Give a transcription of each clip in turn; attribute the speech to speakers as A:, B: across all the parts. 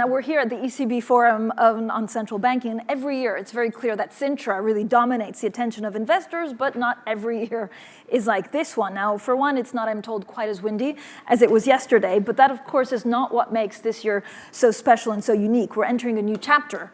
A: Now we're here at the ECB Forum on Central Banking, and every year it's very clear that Sintra really dominates the attention of investors, but not every year is like this one. Now, for one, it's not, I'm told, quite as windy as it was yesterday, but that of course is not what makes this year so special and so unique. We're entering a new chapter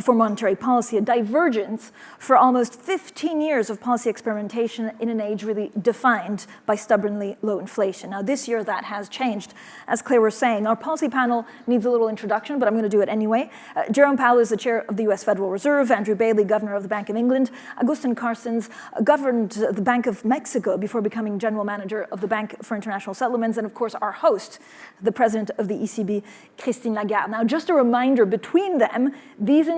A: for monetary policy, a divergence for almost 15 years of policy experimentation in an age really defined by stubbornly low inflation. Now this year that has changed. As Claire was saying, our policy panel needs a little introduction, but I'm gonna do it anyway. Uh, Jerome Powell is the chair of the US Federal Reserve, Andrew Bailey, governor of the Bank of England, Agustin Carstens uh, governed the Bank of Mexico before becoming general manager of the Bank for International Settlements, and of course our host, the president of the ECB, Christine Lagarde. Now just a reminder, between them, these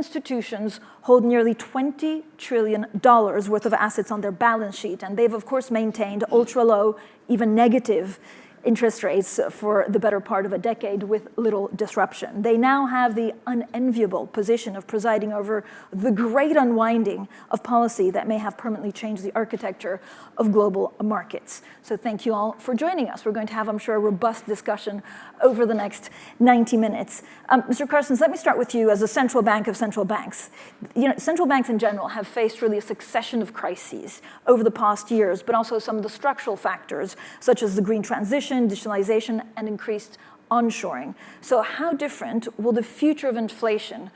A: hold nearly $20 trillion worth of assets on their balance sheet, and they've of course maintained ultra low, even negative interest rates for the better part of a decade with little disruption. They now have the unenviable position of presiding over the great unwinding of policy that may have permanently changed the architecture of global markets. So thank you all for joining us. We're going to have, I'm sure, a robust discussion over the next 90 minutes. Um, Mr. Carstens, let me start with you as a central bank of central banks. You know, central banks in general have faced really a succession of crises over the past years, but also some of the structural factors, such as the green transition, digitalization, and increased onshoring. So how different will the future of inflation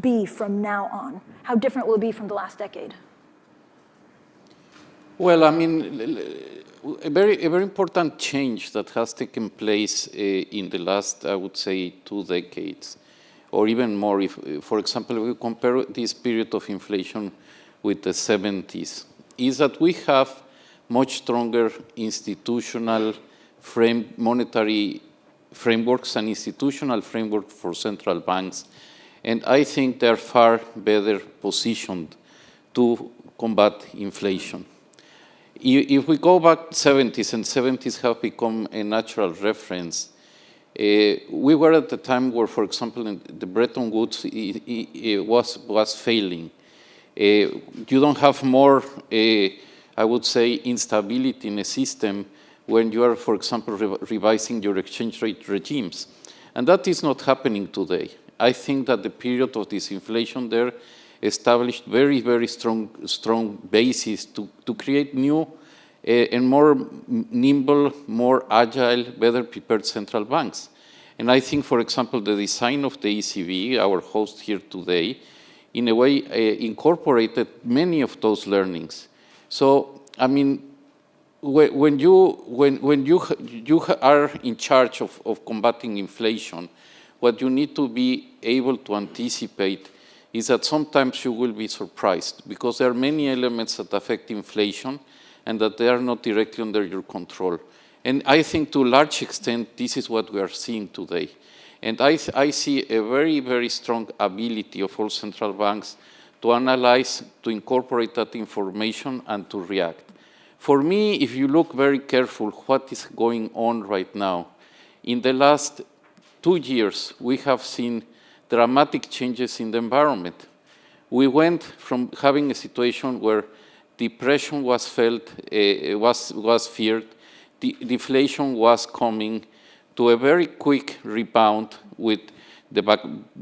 A: be from now on? How different will it be from the last decade?
B: Well, I mean, a very, a very important change that has taken place uh, in the last, I would say, two decades, or even more. If, for example, we compare this period of inflation with the 70s, is that we have much stronger institutional frame, monetary frameworks and institutional framework for central banks. And I think they're far better positioned to combat inflation. If we go back 70s, and 70s have become a natural reference, uh, we were at the time where, for example, the Bretton Woods it, it was, was failing. Uh, you don't have more, uh, I would say, instability in a system when you are, for example, re revising your exchange rate regimes. And that is not happening today. I think that the period of disinflation there established very, very strong, strong basis to, to create new uh, and more nimble, more agile, better prepared central banks. And I think, for example, the design of the ECB, our host here today, in a way uh, incorporated many of those learnings. So, I mean, when you, when, when you, you are in charge of, of combating inflation, what you need to be able to anticipate is that sometimes you will be surprised because there are many elements that affect inflation and that they are not directly under your control. And I think to a large extent, this is what we are seeing today. And I, I see a very, very strong ability of all central banks to analyze, to incorporate that information and to react. For me, if you look very careful what is going on right now, in the last two years, we have seen dramatic changes in the environment. We went from having a situation where depression was felt, uh, was, was feared, the deflation was coming, to a very quick rebound with the,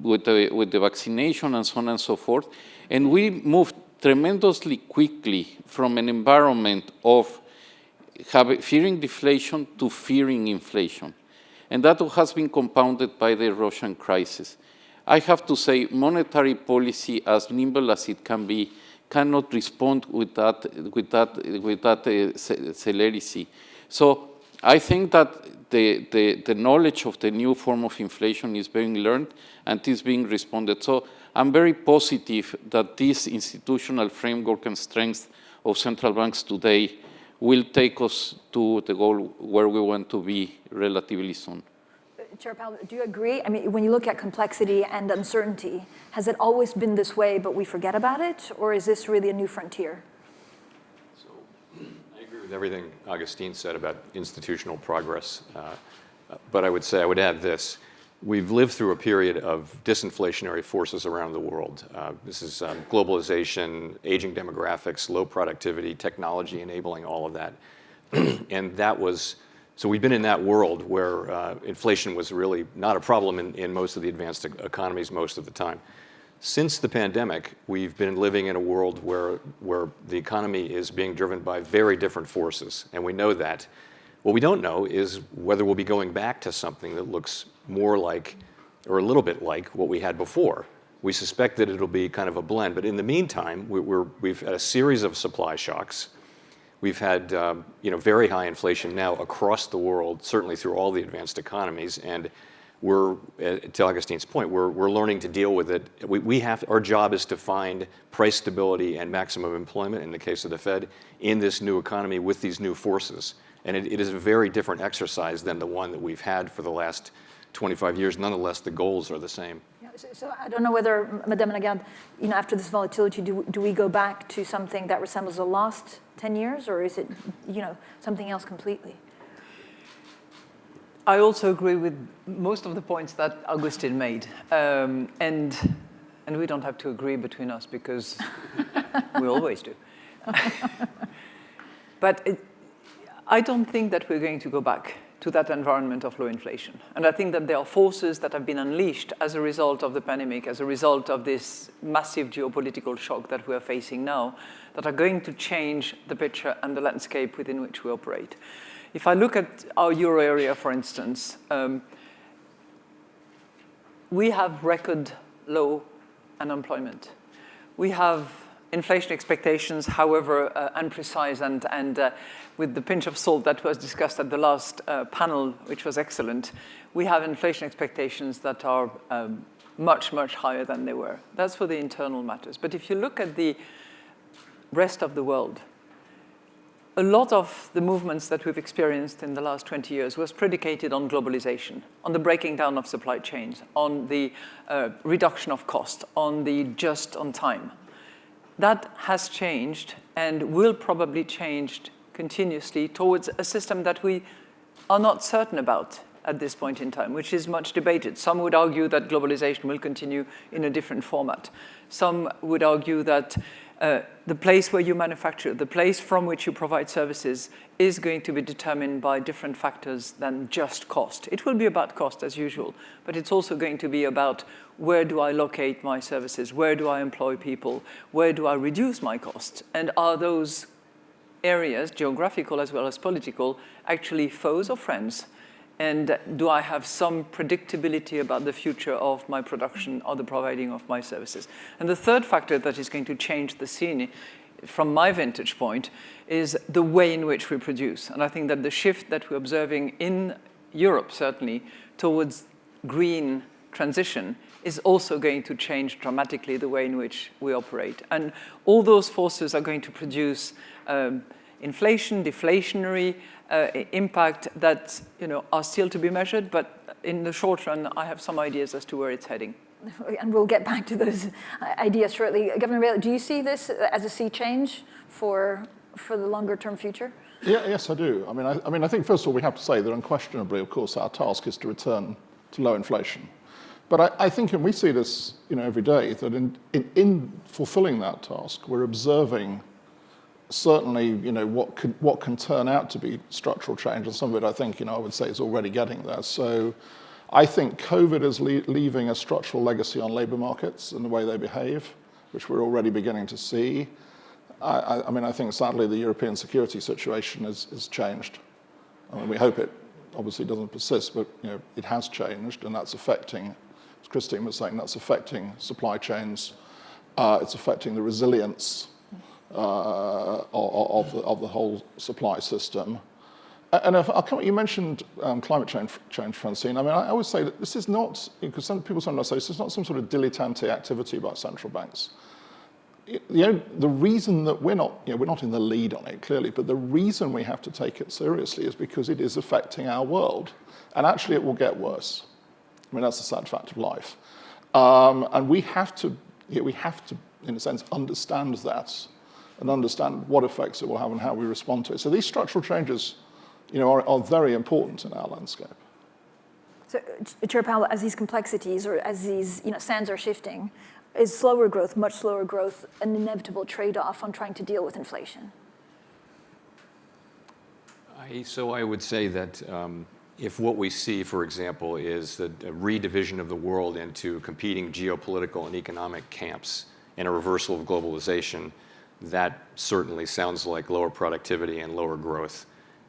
B: with the, with the vaccination and so on and so forth. And we moved tremendously quickly from an environment of fearing deflation to fearing inflation. And that has been compounded by the Russian crisis. I have to say monetary policy, as nimble as it can be, cannot respond with that, with that, with that uh, celerity. So I think that the, the, the knowledge of the new form of inflation is being learned and is being responded. So I'm very positive that this institutional framework and strength of central banks today will take us to the goal where we want to be relatively soon.
A: Chair Powell, do you agree? I mean, when you look at complexity and uncertainty, has it always been this way, but we forget about it? Or is this really a new frontier?
C: So I agree with everything Augustine said about institutional progress. Uh, but I would say, I would add this. We've lived through a period of disinflationary forces around the world. Uh, this is um, globalization, aging demographics, low productivity, technology enabling all of that. and that was So we've been in that world where uh, inflation was really not a problem in, in most of the advanced economies most of the time. Since the pandemic, we've been living in a world where, where the economy is being driven by very different forces, and we know that. What we don't know is whether we'll be going back to something that looks more like, or a little bit like, what we had before. We suspect that it'll be kind of a blend, but in the meantime, we, we're, we've had a series of supply shocks. We've had um, you know, very high inflation now across the world, certainly through all the advanced economies, and we're, uh, to Augustine's point, we're, we're learning to deal with it. We, we have, our job is to find price stability and maximum employment, in the case of the Fed, in this new economy with these new forces. And it, it is a very different exercise than the one that we've had for the last 25 years. Nonetheless, the goals are the same.
A: So, so I don't know whether, Madame Lagarde, you know, after this volatility, do, do we go back to something that resembles the last 10 years, or is it, you know, something else completely?
D: I also agree with most of the points that Augustine made. Um, and, and we don't have to agree between us because we always do. but it, I don't think that we're going to go back to that environment of low inflation. And I think that there are forces that have been unleashed as a result of the pandemic, as a result of this massive geopolitical shock that we are facing now, that are going to change the picture and the landscape within which we operate. If I look at our euro area, for instance, um, we have record low unemployment. We have inflation expectations, however uh, unprecise and, and uh, with the pinch of salt that was discussed at the last uh, panel, which was excellent, we have inflation expectations that are um, much, much higher than they were. That's for the internal matters. But if you look at the rest of the world, a lot of the movements that we've experienced in the last 20 years was predicated on globalization, on the breaking down of supply chains, on the uh, reduction of cost, on the just on time. That has changed and will probably change continuously towards a system that we are not certain about at this point in time, which is much debated. Some would argue that globalization will continue in a different format. Some would argue that uh, the place where you manufacture, the place from which you provide services is going to be determined by different factors than just cost. It will be about cost as usual, but it's also going to be about where do I locate my services, where do I employ people, where do I reduce my costs, and are those areas, geographical as well as political, actually foes or friends? And do I have some predictability about the future of my production or the providing of my services? And the third factor that is going to change the scene from my vantage point is the way in which we produce. And I think that the shift that we're observing in Europe, certainly, towards green transition is also going to change dramatically the way in which we operate. And all those forces are going to produce um, inflation, deflationary uh, impact that you know, are still to be measured, but in the short run, I have some ideas as to where it's heading.
A: And we'll get back to those ideas shortly. Governor Bailey, do you see this as a sea change for, for the longer term future?
E: Yeah, yes, I do. I mean I, I mean, I think first of all, we have to say that unquestionably, of course, our task is to return to low inflation. But I, I think, and we see this you know, every day, that in, in, in fulfilling that task, we're observing certainly, you know, what can, what can turn out to be structural change, and some of it, I think, you know, I would say is already getting there. So I think COVID is le leaving a structural legacy on labor markets and the way they behave, which we're already beginning to see. I, I, mean, I think sadly the European security situation is, is changed. I mean, we hope it obviously doesn't persist, but you know, it has changed, and that's affecting, as Christine was saying, that's affecting supply chains. Uh, it's affecting the resilience uh, of, the, of the whole supply system. And if, you mentioned um, climate change, change, Francine. I mean, I always say that this is not, because some people sometimes say this is not some sort of dilettante activity by central banks. You know, the reason that we're not, you know, we're not in the lead on it clearly, but the reason we have to take it seriously is because it is affecting our world. And actually it will get worse. I mean, that's the sad fact of life. Um, and we have to, you know, we have to, in a sense, understand that and understand what effects it will have and how we respond to it. So these structural changes you know, are, are very important in our landscape.
A: So, Chair Powell, as these complexities or as these you know, sands are shifting, is slower growth, much slower growth, an inevitable trade-off on trying to deal with inflation?
C: I, so I would say that um, if what we see, for example, is the a redivision of the world into competing geopolitical and economic camps and a reversal of globalization, that certainly sounds like lower productivity and lower growth.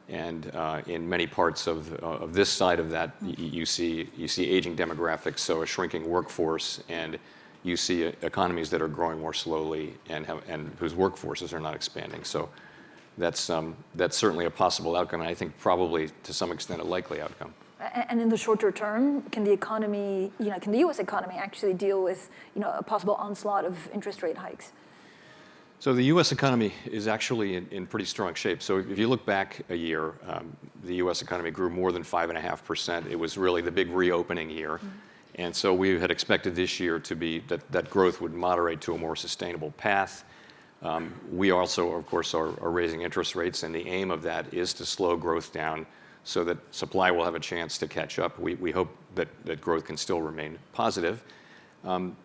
C: And uh, in many parts of, uh, of this side of that, you see, you see aging demographics, so a shrinking workforce, and you see uh, economies that are growing more slowly and, have, and whose workforces are not expanding. So that's, um, that's certainly a possible outcome, and I think probably to some extent a likely outcome.
A: And in the shorter term, can the economy, you know, can the U.S. economy actually deal with, you know, a possible onslaught of interest rate hikes?
C: So the U.S. economy is actually in, in pretty strong shape. So if you look back a year, um, the U.S. economy grew more than five and a half percent. It was really the big reopening year. Mm -hmm. And so we had expected this year to be that, that growth would moderate to a more sustainable path. Um, we also, of course, are, are raising interest rates, and the aim of that is to slow growth down so that supply will have a chance to catch up. We, we hope that, that growth can still remain positive. Um,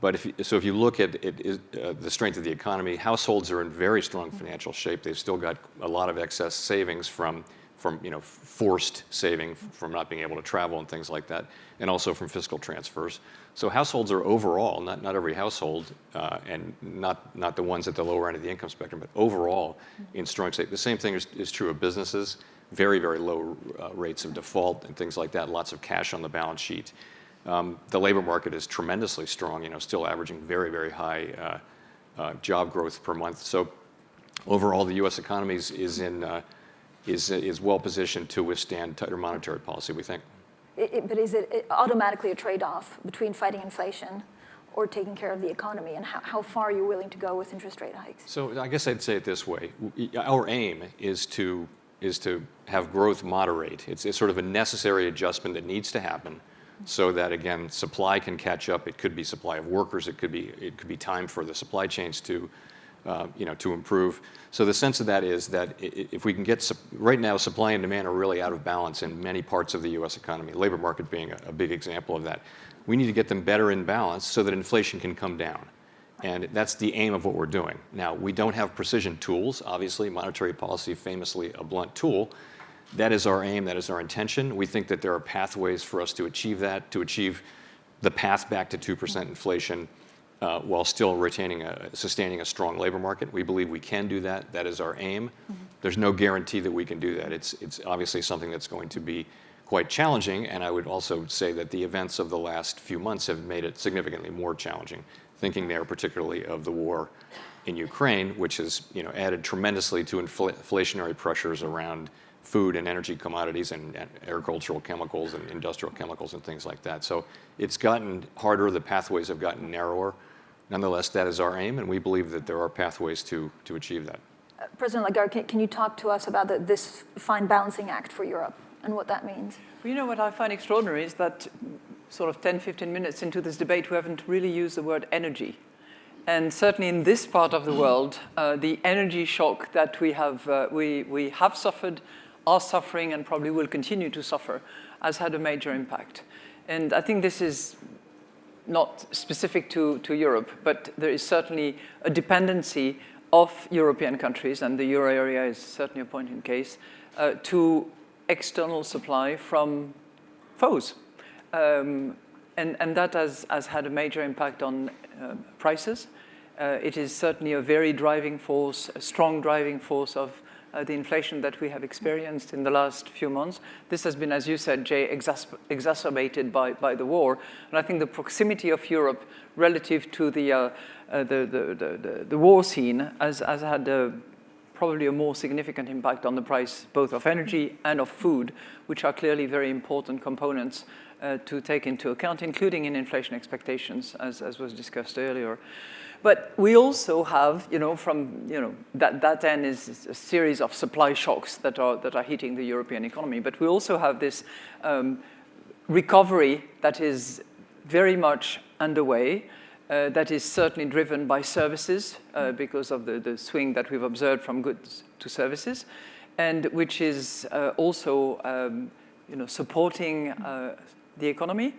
C: but if so if you look at it, uh, the strength of the economy, households are in very strong financial shape. They've still got a lot of excess savings from, from you know, forced saving from not being able to travel and things like that, and also from fiscal transfers. So households are overall, not, not every household, uh, and not, not the ones at the lower end of the income spectrum, but overall in strong shape. The same thing is, is true of businesses, very, very low uh, rates of default and things like that, lots of cash on the balance sheet. Um, the labor market is tremendously strong, you know, still averaging very, very high uh, uh, job growth per month. So overall, the U.S. economy is, is, in, uh, is, is well positioned to withstand tighter monetary policy, we think.
A: It, it, but is it automatically a trade-off between fighting inflation or taking care of the economy, and how, how far are you willing to go with interest rate hikes?
C: So I guess I'd say it this way. Our aim is to, is to have growth moderate. It's, it's sort of a necessary adjustment that needs to happen so that again supply can catch up. It could be supply of workers. It could be it could be time for the supply chains to uh, you know to improve. So the sense of that is that if we can get right now supply and demand are really out of balance in many parts of the U.S. economy. Labor market being a, a big example of that. We need to get them better in balance so that inflation can come down. And that's the aim of what we're doing. Now, we don't have precision tools. Obviously, monetary policy famously a blunt tool. That is our aim, that is our intention. We think that there are pathways for us to achieve that, to achieve the path back to 2% inflation uh, while still retaining a, sustaining a strong labor market. We believe we can do that. That is our aim. Mm -hmm. There's no guarantee that we can do that. It's, it's obviously something that's going to be quite challenging, and I would also say that the events of the last few months have made it significantly more challenging, thinking there particularly of the war in Ukraine, which has you know, added tremendously to infl inflationary pressures around food and energy commodities and, and, agricultural chemicals and industrial chemicals and things like that. So it's gotten harder, the pathways have gotten narrower. Nonetheless, that is our aim, and we believe that there are pathways to, to achieve that.
A: Uh, President Lagarde, can, can, you talk to us about the, this fine balancing act for Europe and what that means?
D: Well, you know what I find extraordinary is that sort of 10, 15 minutes into this debate, we haven't really used the word energy. And certainly in this part of the world, uh, the energy shock that we have, uh, we, we have suffered are suffering and probably will continue to suffer has had a major impact. And I think this is not specific to, to Europe, but there is certainly a dependency of European countries, and the euro area is certainly a point in case, uh, to external supply from foes. Um, and, and that has, has had a major impact on uh, prices. Uh, it is certainly a very driving force, a strong driving force of the inflation that we have experienced in the last few months. This has been, as you said, Jay, exacerbated by, by the war. And I think the proximity of Europe relative to the, uh, uh, the, the, the, the, war scene has, has had a, probably a more significant impact on the price both of energy and of food, which are clearly very important components uh, to take into account, including in inflation expectations, as, as was discussed earlier. But we also have, you know, from, you know, that, that then is a series of supply shocks that are, that are hitting the European economy. But we also have this um, recovery that is very much underway, uh, that is certainly driven by services uh, because of the, the swing that we've observed from goods to services, and which is uh, also, um, you know, supporting uh, the economy.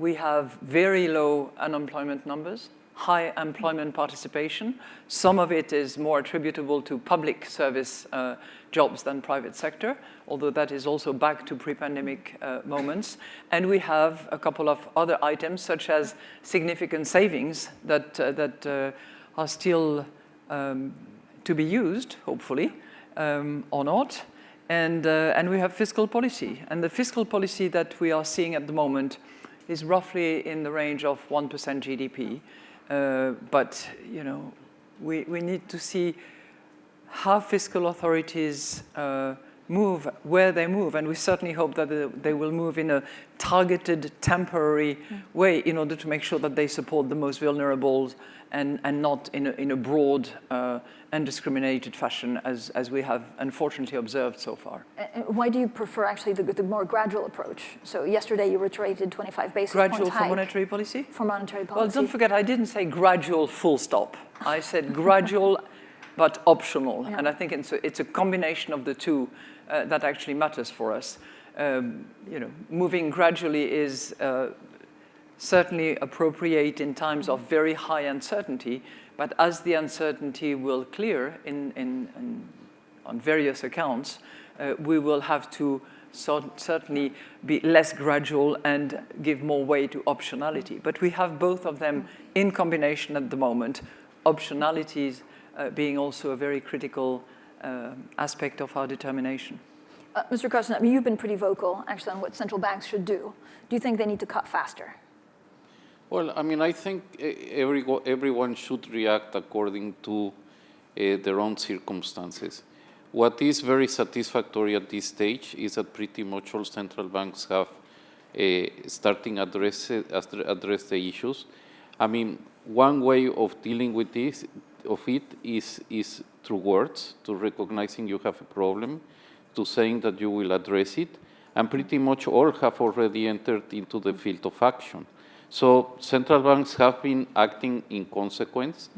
D: We have very low unemployment numbers high employment participation. Some of it is more attributable to public service uh, jobs than private sector, although that is also back to pre-pandemic uh, moments. And we have a couple of other items, such as significant savings that, uh, that uh, are still um, to be used, hopefully, um, or not. And, uh, and we have fiscal policy. And the fiscal policy that we are seeing at the moment is roughly in the range of 1% GDP. Uh, but, you know, we, we need to see how fiscal authorities uh, move, where they move, and we certainly hope that they will move in a targeted, temporary mm. way in order to make sure that they support the most vulnerable and, and not in a, in a broad uh, undiscriminated fashion as, as we have unfortunately observed so far.
A: why do you prefer actually the, the, more gradual approach? So yesterday you reiterated 25 basis
D: gradual
A: points
D: Gradual for monetary policy?
A: For monetary policy.
D: Well, don't forget, I didn't say gradual full stop. I said gradual but optional. Yeah. And I think it's a, it's a, combination of the two uh, that actually matters for us. Um, you know, moving gradually is uh, certainly appropriate in times of very high uncertainty, but as the uncertainty will clear in, in, in on various accounts, uh, we will have to so certainly be less gradual and give more way to optionality. But we have both of them in combination at the moment, optionalities uh, being also a very critical uh, aspect of our determination.
A: Uh, Mr. Carstens, I mean, you've been pretty vocal, actually, on what central banks should do. Do you think they need to cut faster?
B: Well, I mean, I think every, everyone should react according to uh, their own circumstances. What is very satisfactory at this stage is that pretty much all central banks have uh, starting address, address the issues. I mean, one way of dealing with this of it is, is through words, to recognizing you have a problem, to saying that you will address it, and pretty much all have already entered into the field of action. So central banks have been acting in consequence.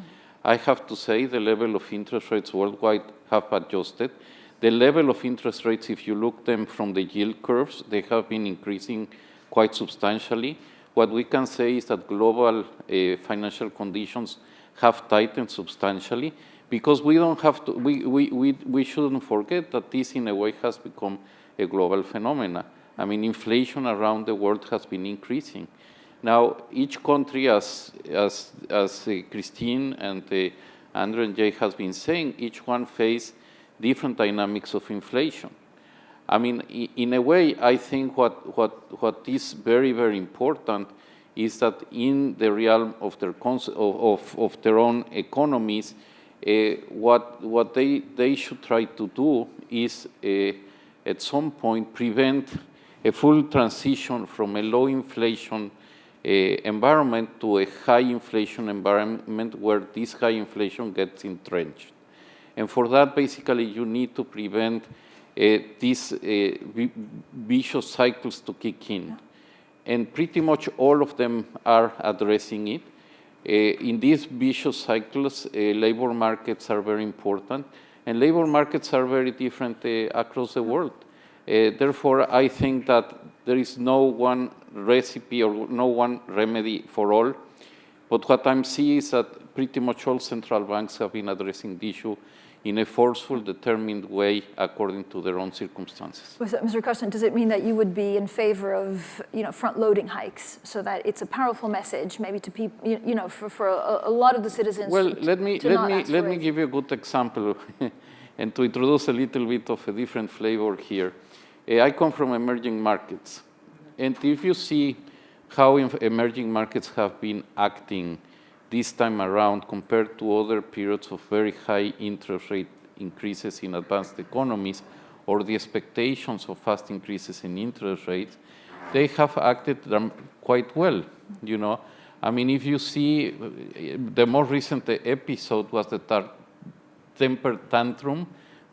B: I have to say the level of interest rates worldwide have adjusted. The level of interest rates, if you look them from the yield curves, they have been increasing quite substantially. What we can say is that global uh, financial conditions have tightened substantially because we don't have to, we, we, we, we shouldn't forget that this in a way has become a global phenomenon. I mean, inflation around the world has been increasing. Now, each country, as, as, as uh, Christine and uh, Andrew and Jay has been saying, each one face different dynamics of inflation. I mean, in a way, I think what, what, what is very, very important is that in the realm of their, of, of, their own economies, uh, what, what they, they should try to do is uh, at some point prevent a full transition from a low inflation environment to a high inflation environment where this high inflation gets entrenched. And for that, basically, you need to prevent uh, these uh, vicious cycles to kick in and pretty much all of them are addressing it. Uh, in these vicious cycles, labor markets are very important, and labor markets are very different across the world. Therefore, I think that there is no one recipe or no one remedy for all. But what I'm seeing is that pretty much all central banks have been addressing the issue in a forceful, determined way according to their own circumstances.
A: Mr. Carstens, does it mean that you would be in favor of you know, front-loading hikes so that it's a powerful message maybe to people, you, know, for, for a, a, lot of the citizens
B: Well, let me, let me, let me give you a good example and to introduce a little bit of a different flavor here. Uh, I come from emerging markets. And if you see how emerging markets have been acting this time around compared to other periods of very high interest rate increases in advanced economies or the expectations of fast increases in interest rates, they have acted quite well, you know. I mean, if you see, the more recent episode was the temper tantrum,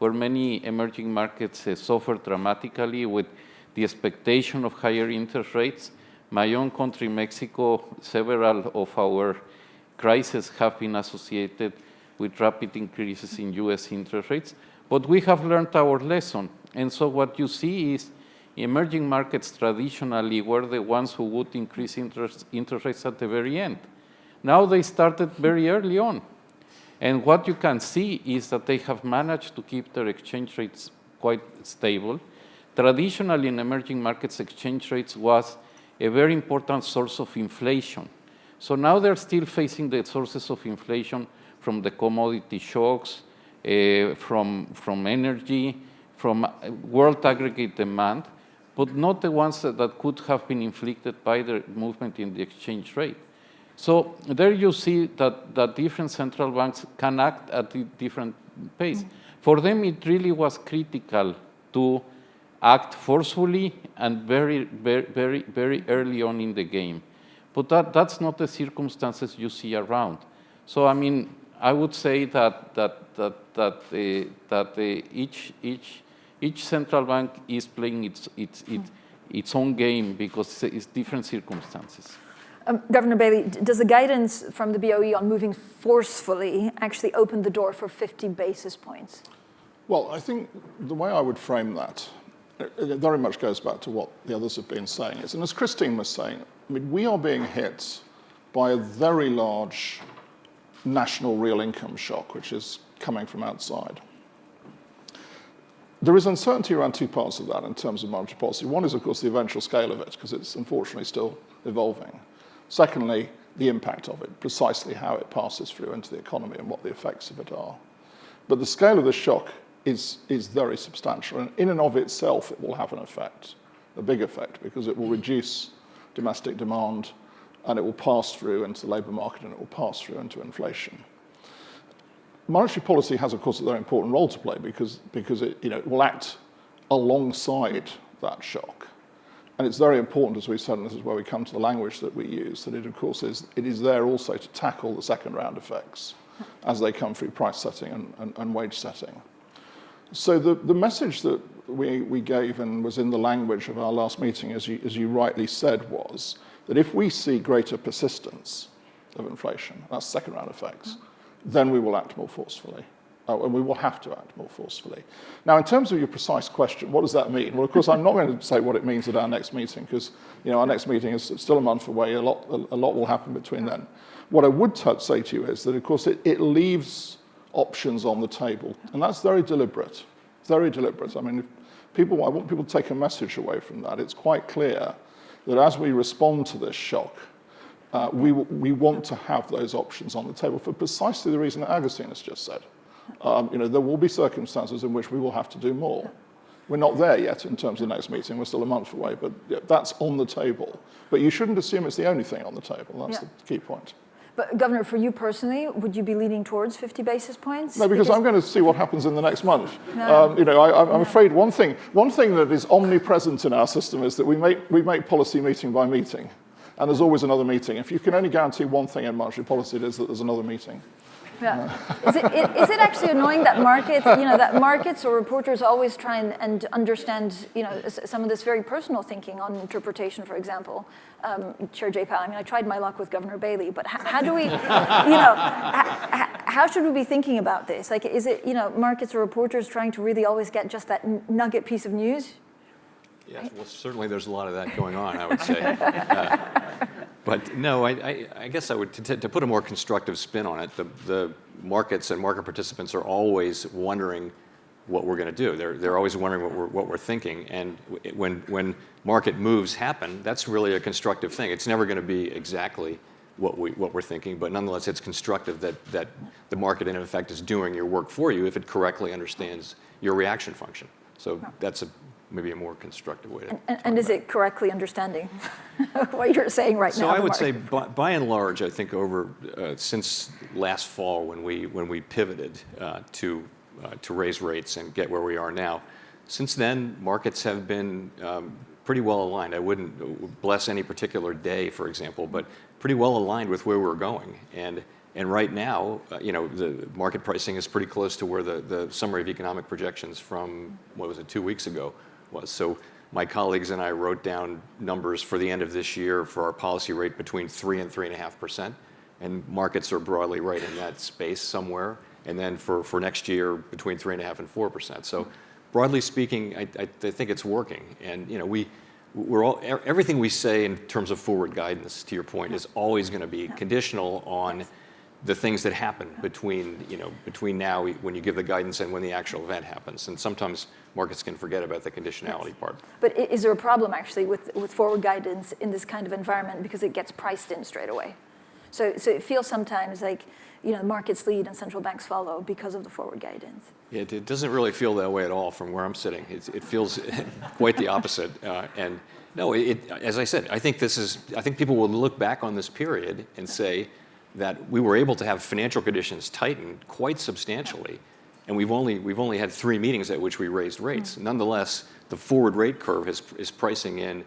B: where many emerging markets uh, suffered dramatically with the expectation of higher interest rates. My own country, Mexico, several of our crises have been associated with rapid increases in US interest rates, but we have learned our lesson. And so what you see is emerging markets traditionally were the ones who would increase interest, interest rates at the very end. Now they started very early on. And what you can see is that they have managed to keep their exchange rates quite stable. Traditionally, in emerging markets, exchange rates was a very important source of inflation. So now they're still facing the sources of inflation from the commodity shocks, uh, from, from energy, from world aggregate demand, but not the ones that, that could have been inflicted by the movement in the exchange rate. So there you see that, that different central banks can act at a different pace. Mm. For them, it really was critical to act forcefully and very, very, very, very early on in the game. But that, that's not the circumstances you see around. So I mean, I would say that that that that uh, that uh, each each each central bank is playing its its its, its own game because it's different circumstances.
A: Um, Governor Bailey, does the guidance from the BOE on moving forcefully actually open the door for 50 basis points?
E: Well, I think the way I would frame that, it very much goes back to what the others have been saying. Is, and as Christine was saying, I mean, we are being hit by a very large national real income shock, which is coming from outside. There is uncertainty around two parts of that in terms of monetary policy. One is, of course, the eventual scale of it, because it's unfortunately still evolving. Secondly, the impact of it, precisely how it passes through into the economy and what the effects of it are. But the scale of the shock is, is very substantial. And in and of itself, it will have an effect, a big effect, because it will reduce domestic demand and it will pass through into the labour market and it will pass through into inflation. Monetary policy has, of course, a very important role to play because, because it, you know, it will act alongside that shock. And it's very important, as we said, and this is where we come to the language that we use, that it, of course, is, it is there also to tackle the second round effects as they come through price setting and, and, and wage setting. So the, the message that we, we gave and was in the language of our last meeting, as you, as you rightly said, was that if we see greater persistence of inflation, that's second round effects, then we will act more forcefully uh, and we will have to act more forcefully. Now, in terms of your precise question, what does that mean? Well, of course, I'm not going to say what it means at our next meeting because, you know, our next meeting is still a month away. A lot, a, lot will happen between then. What I would say to you is that, of course, it, it leaves options on the table, and that's very deliberate, very deliberate. I mean, people, I want people to take a message away from that. It's quite clear that as we respond to this shock, uh, we, we want to have those options on the table for precisely the reason that Agustin has just said. Um, you know, there will be circumstances in which we will have to do more. We're not there yet in terms of the next meeting. We're still a month away, but that's on the table. But you shouldn't assume it's the only thing on the table. That's yeah. the key point.
A: But Governor, for you personally, would you be leaning towards 50 basis points?
E: No, because, because I'm going to see what happens in the next month. No. Um, you know, I, am afraid one thing, one thing that is omnipresent in our system is that we make, we make policy meeting by meeting. And there's always another meeting. If you can only guarantee one thing in monetary policy, it is that there's another meeting.
A: Yeah. is, it, is it actually annoying that markets, you know, that markets or reporters always try and, and understand, you know, some of this very personal thinking on interpretation, for example? Um, Chair Jay Powell, I mean, I tried my luck with Governor Bailey, but how, how do we, you know, how, how should we be thinking about this? Like, is it, you know, markets or reporters trying to really always get just that nugget piece of news?
C: Yes, well, certainly there's a lot of that going on, I would say. Uh, but no, I, I, I, guess I would, to, to, put a more constructive spin on it, the, the markets and market participants are always wondering what we're going to do. They're, they're always wondering what we're, what we're thinking. And when, when market moves happen, that's really a constructive thing. It's never going to be exactly what, we, what we're thinking, but nonetheless, it's constructive that, that the market, in effect, is doing your work for you if it correctly understands your reaction function. So that's a maybe a more constructive way to.
A: And, and is it correctly understanding what you're saying right
C: so
A: now?
C: So I would say, by, by, and large, I think over uh, since last fall when we when we pivoted uh, to uh, to raise rates and get where we are now, since then markets have been um, pretty well aligned. I wouldn't bless any particular day, for example, but pretty well aligned with where we're going and. And right now, uh, you know, the market pricing is pretty close to where the, the summary of economic projections from, what was it, two weeks ago was. So my colleagues and I wrote down numbers for the end of this year for our policy rate between three and three and a half percent. And markets are broadly right in that space somewhere. And then for, for next year, between three and a half and four percent. So broadly speaking, I, I, I, think it's working. And you know, we, we're all, everything we say in terms of forward guidance, to your point, is always going to be conditional on the things that happen between, you know, between now, when you give the guidance and when the actual event happens. And sometimes markets can forget about the conditionality part.
A: But is there a problem actually with, with forward guidance in this kind of environment because it gets priced in straight away? So, so it feels sometimes like, you know, markets lead and central banks follow because of the forward guidance.
C: It, it doesn't really feel that way at all from where I'm sitting. It, it feels quite the opposite. Uh, and no, it, it, as I said, I think this is, I think people will look back on this period and say that we were able to have financial conditions tighten quite substantially. And we've only, we've only had three meetings at which we raised rates. Hmm. Nonetheless, the forward rate curve is, is pricing in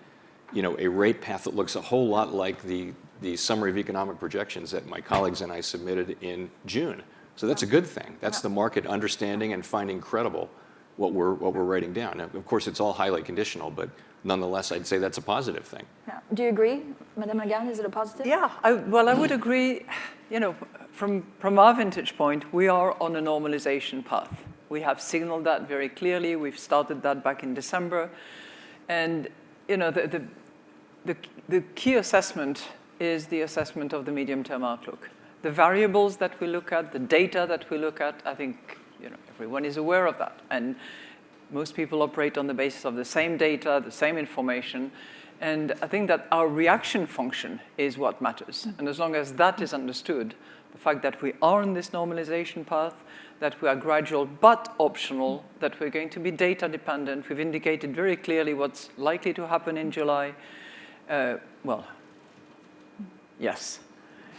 C: you know, a rate path that looks a whole lot like the, the summary of economic projections that my colleagues and I submitted in June. So that's a good thing. That's the market understanding and finding credible what we're, what we're writing down. Now, of course, it's all highly conditional, but nonetheless, I'd say that's a positive thing.
A: Yeah. Do you agree, Madame Lagarde? Is it a positive?
D: Yeah, I, well, I would agree. You know, from, from our vantage point, we are on a normalization path. We have signaled that very clearly. We've started that back in December. And, you know, the, the, the, the key assessment is the assessment of the medium-term outlook. The variables that we look at, the data that we look at, I think, you know, everyone is aware of that. And most people operate on the basis of the same data, the same information. And I think that our reaction function is what matters. And as long as that is understood, the fact that we are on this normalization path, that we are gradual but optional, that we're going to be data dependent. We've indicated very clearly what's likely to happen in July. Uh, well, yes.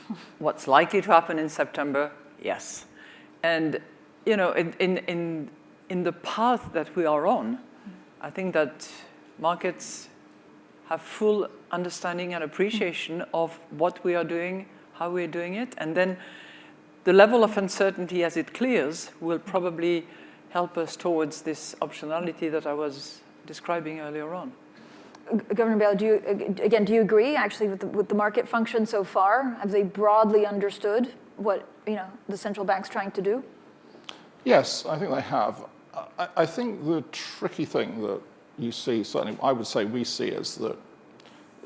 D: What's likely to happen in September? Yes. And, you know, in, in, in, in the path that we are on, I think that markets have full understanding and appreciation of what we are doing, how we're doing it, and then the level of uncertainty as it clears will probably help us towards this optionality that I was describing earlier on.
A: Governor Bailey, do you, again, do you agree actually with the, with the market function so far? Have they broadly understood what, you know, the central bank's trying to do?
E: Yes, I think they have. I, I think the tricky thing that you see, certainly I would say we see, is that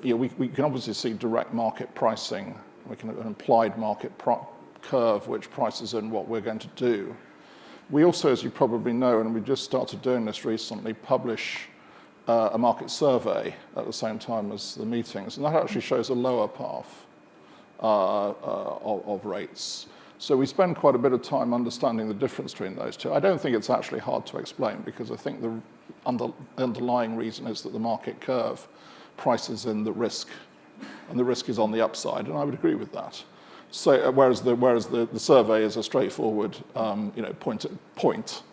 E: you know, we, we can obviously see direct market pricing. We can an implied market curve which prices in what we're going to do. We also, as you probably know, and we just started doing this recently, publish uh, a market survey at the same time as the meetings, and that actually shows a lower path uh, uh, of, of rates. So we spend quite a bit of time understanding the difference between those two. I don't think it's actually hard to explain because I think the under, underlying reason is that the market curve prices in the risk, and the risk is on the upside, and I would agree with that. So uh, whereas the whereas the, the survey is a straightforward, um, you know, point point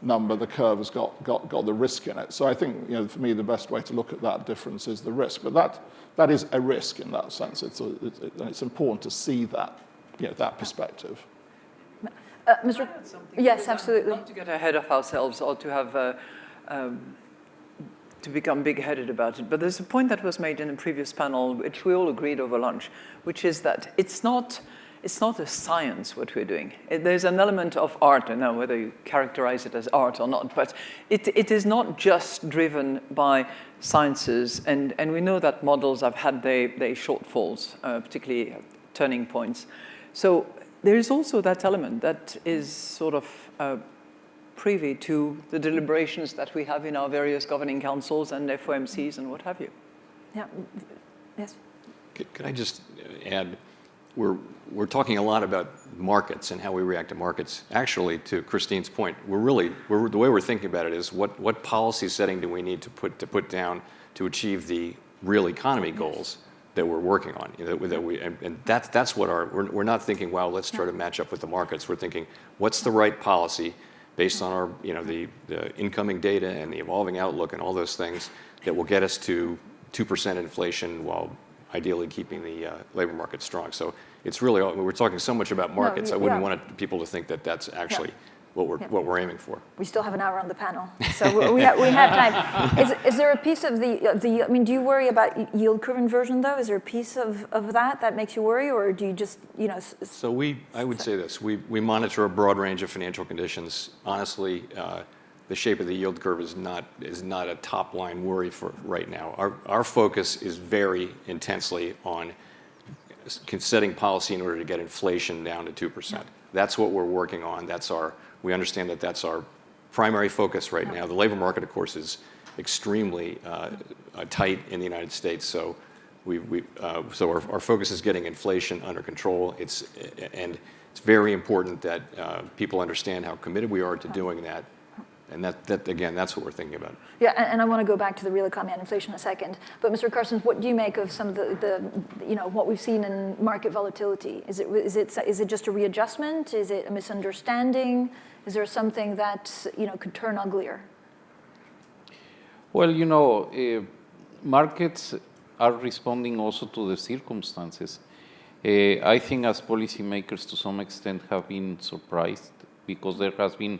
E: number, the curve has got, got got the risk in it. So I think you know, for me, the best way to look at that difference is the risk. But that that is a risk in that sense. It's a, it's, it's important to see that you know, that perspective.
A: Uh, Mr. Yes, absolutely.
D: Not to get ahead of ourselves or to have uh, um, to become big-headed about it, but there's a point that was made in a previous panel, which we all agreed over lunch, which is that it's not it's not a science what we're doing. It, there's an element of art, I don't know whether you characterize it as art or not, but it, it is not just driven by sciences, and, and we know that models have had their, their shortfalls, uh, particularly turning points. So there is also that element that is sort of uh, privy to the deliberations that we have in our various governing councils and FOMCs and what have you.
A: Yeah. Yes.
C: Could, could I just add, we're, we're talking a lot about markets and how we react to markets. Actually, to Christine's point, we're really, we're, the way we're thinking about it is what, what policy setting do we need to put, to put down to achieve the real economy goals that we're working on? You know, that we, and, and that's, that's what our, we're, we're not thinking, wow, let's try to match up with the markets. We're thinking, what's the right policy based on our, you know, the, the incoming data and the evolving outlook and all those things that will get us to 2% inflation while ideally keeping the uh, labor market strong. So it's really, we're talking so much about markets, I wouldn't
A: yeah.
C: want it- people to think that that's actually what we're,
A: Yeah.
C: what we're aiming for.
A: We still have an hour on the panel, so we, we, have, we have time. Is, is there a piece of the, of the, I mean, do you worry about yield curve inversion though? Is there a piece of, of that that makes you worry or do you just, you know, s- s-
C: So we, I would say this, we, we monitor a broad range of financial conditions. Honestly, uh, the shape of the yield curve is not, is not a top line worry for right now. Our, our focus is very intensely on setting policy in order to get inflation down to 2%. That's what we're working on. That's our, we understand that that's our primary focus right now. The labor market, of course, is extremely uh, uh, tight in the United States. So, we, we, uh, so our, our focus is getting inflation under control. It's, and it's very important that uh, people understand how committed we are to doing that. And that, that, again, that's what we're thinking about.
A: Yeah, and, and I want to go back to the real economy and inflation in a second. But Mr. Carstens, what do you make of some of the, the, you know, what we've seen in market volatility? Is it, is it, is it just a readjustment? Is it a misunderstanding? Is there something that, you know, could turn uglier?
B: Well, you know, uh, markets are responding also to the circumstances. Uh, I think as policymakers to some extent have been surprised because there has been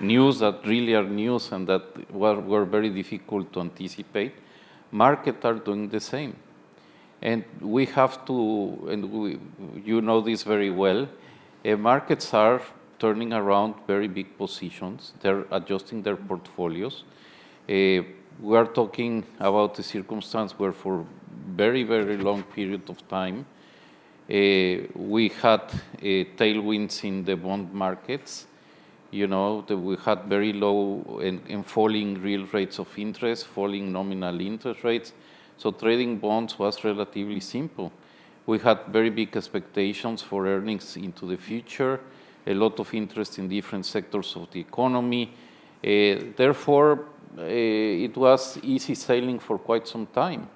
B: news that really are news and that were, were very difficult to anticipate. Markets are doing the same. And we have to, and we, you know this very well, uh, markets are turning around very big positions. They're adjusting their portfolios. Uh, we are talking about a circumstance where for very, very long period of time, uh, we had tailwinds in the bond markets. You know, we had very low and, and, falling real rates of interest, falling nominal interest rates. So trading bonds was relatively simple. We had very big expectations for earnings into the future, a lot of interest in different sectors of the economy. Uh, therefore, uh, it was easy sailing for quite some time.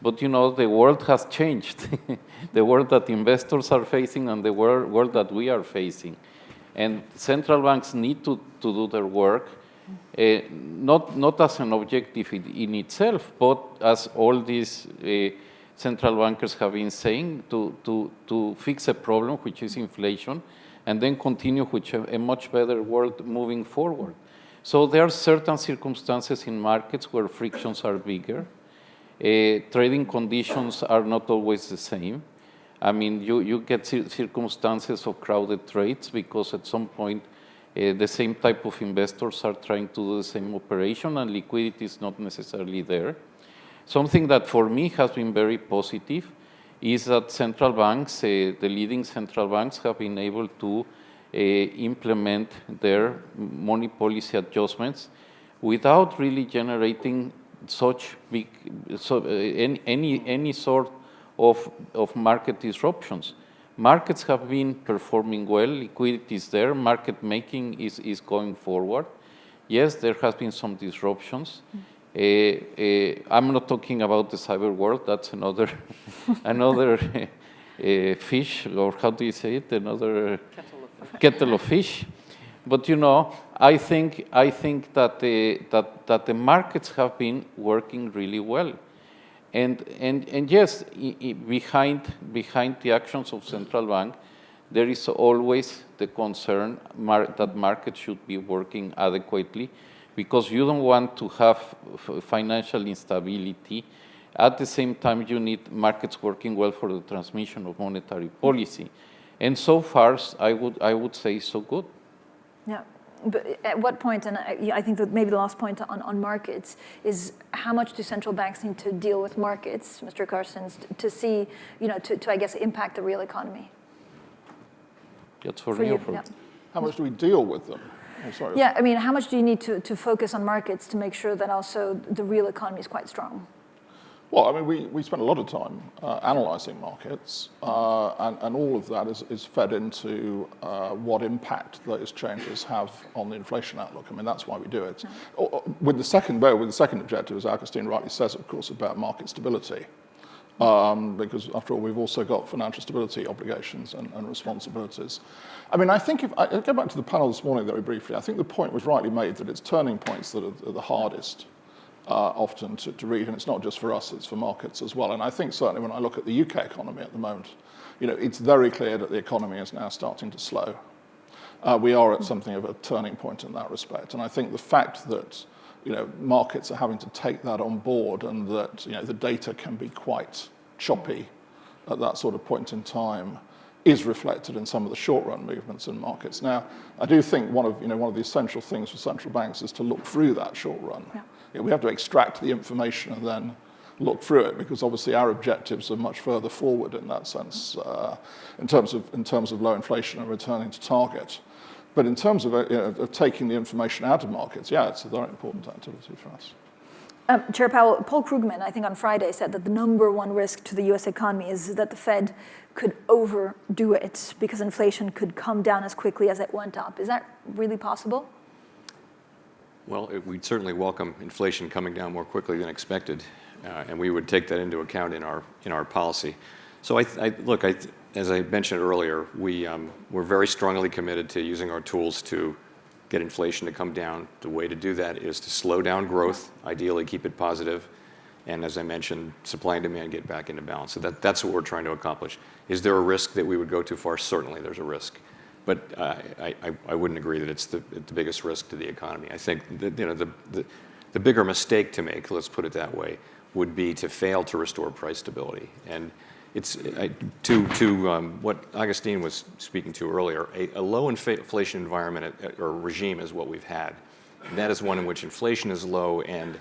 B: But you know, the world has changed. the world that investors are facing and the world that we are facing. And central banks need to, to do their work, uh, not, not as an objective in, in, itself, but as all these uh, central bankers have been saying, to, to, to fix a problem, which is inflation, and then continue with a, much better world moving forward. So there are certain circumstances in markets where frictions are bigger. Uh, trading conditions are not always the same. I mean, you, you get circumstances of crowded trades because at some point uh, the same type of investors are trying to do the same operation and liquidity is not necessarily there. Something that for me has been very positive is that central banks, uh, the leading central banks have been able to uh, implement their money policy adjustments without really generating such big, so, any, any, any sort of, of market disruptions. Markets have been performing well, liquidity is there, market making is, is going forward. Yes, there has been some disruptions. Mm. Uh, uh, I'm not talking about the cyber world, that's another, another uh, fish, or how do you say it, another kettle of fish. But you know, I think I think that the that that the markets have been working really well, and and and yes, behind behind the actions of central bank, there is always the concern mar that markets should be working adequately, because you don't want to have financial instability. At the same time, you need markets working well for the transmission of monetary policy. And so far, I would, I would say so good.
A: Yeah. But at what point, and I think that maybe the last point on, on markets is how much do central banks need to deal with markets, Mr. Carstens, to see, you know, to, to I guess impact the real economy?
B: That's for, for you. For
E: yeah. How much do we deal with them? Sorry.
A: Yeah, I mean, how much do you need to, to focus on markets to make sure that also the real economy is quite strong?
E: Well, I mean, we, we spend a lot of time uh, analysing markets, uh, and, and all of that is, is fed into uh, what impact those changes have on the inflation outlook. I mean, that's why we do it. Mm. With the second, with the second objective, as Agustin rightly says, of course, about market stability. Um, because after all, we've also got financial stability obligations and, and responsibilities. I mean, I think if I go back to the panel this morning very briefly, I think the point was rightly made that it's turning points that are, are the hardest uh, often to, to, read, and it's not just for us, it's for markets as well. And I think certainly when I look at the UK economy at the moment, you know, it's very clear that the economy is now starting to slow. Uh, we are at something of a turning point in that respect. And I think the fact that, you know, markets are having to take that on board and that, you know, the data can be quite choppy at that sort of point in time is reflected in some of the short-run movements in markets. Now, I do think one of, you know, one of the essential things for central banks is to look through that short run.
A: Yeah.
E: Yeah, we have to extract the information and then look through it because obviously our objectives are much further forward in that sense uh, in, terms of, in terms of low inflation and returning to target. But in terms of, uh, you know, of taking the information out of markets, yeah, it's a very important activity for us.
A: Um, Chair Powell, Paul Krugman, I think on Friday, said that the number one risk to the US economy is that the Fed could overdo it because inflation could come down as quickly as it went up. Is that really possible?
C: Well, it, we'd certainly welcome inflation coming down more quickly than expected, uh, and we would take that into account in our, in our policy. So I, I look, I, as I mentioned earlier, we, um, we're very strongly committed to using our tools to get inflation to come down. The way to do that is to slow down growth, ideally keep it positive, and as I mentioned, supply and demand get back into balance. So that, that's what we're trying to accomplish. Is there a risk that we would go too far? Certainly there's a risk. But uh, I, I, I, wouldn't agree that it's the, the biggest risk to the economy. I think that, you know, the, the, the bigger mistake to make, let's put it that way, would be to fail to restore price stability. And it's I, to, to um, what Agustin was speaking to earlier, a, a low inflation environment uh, or regime is what we've had. And that is one in which inflation is low and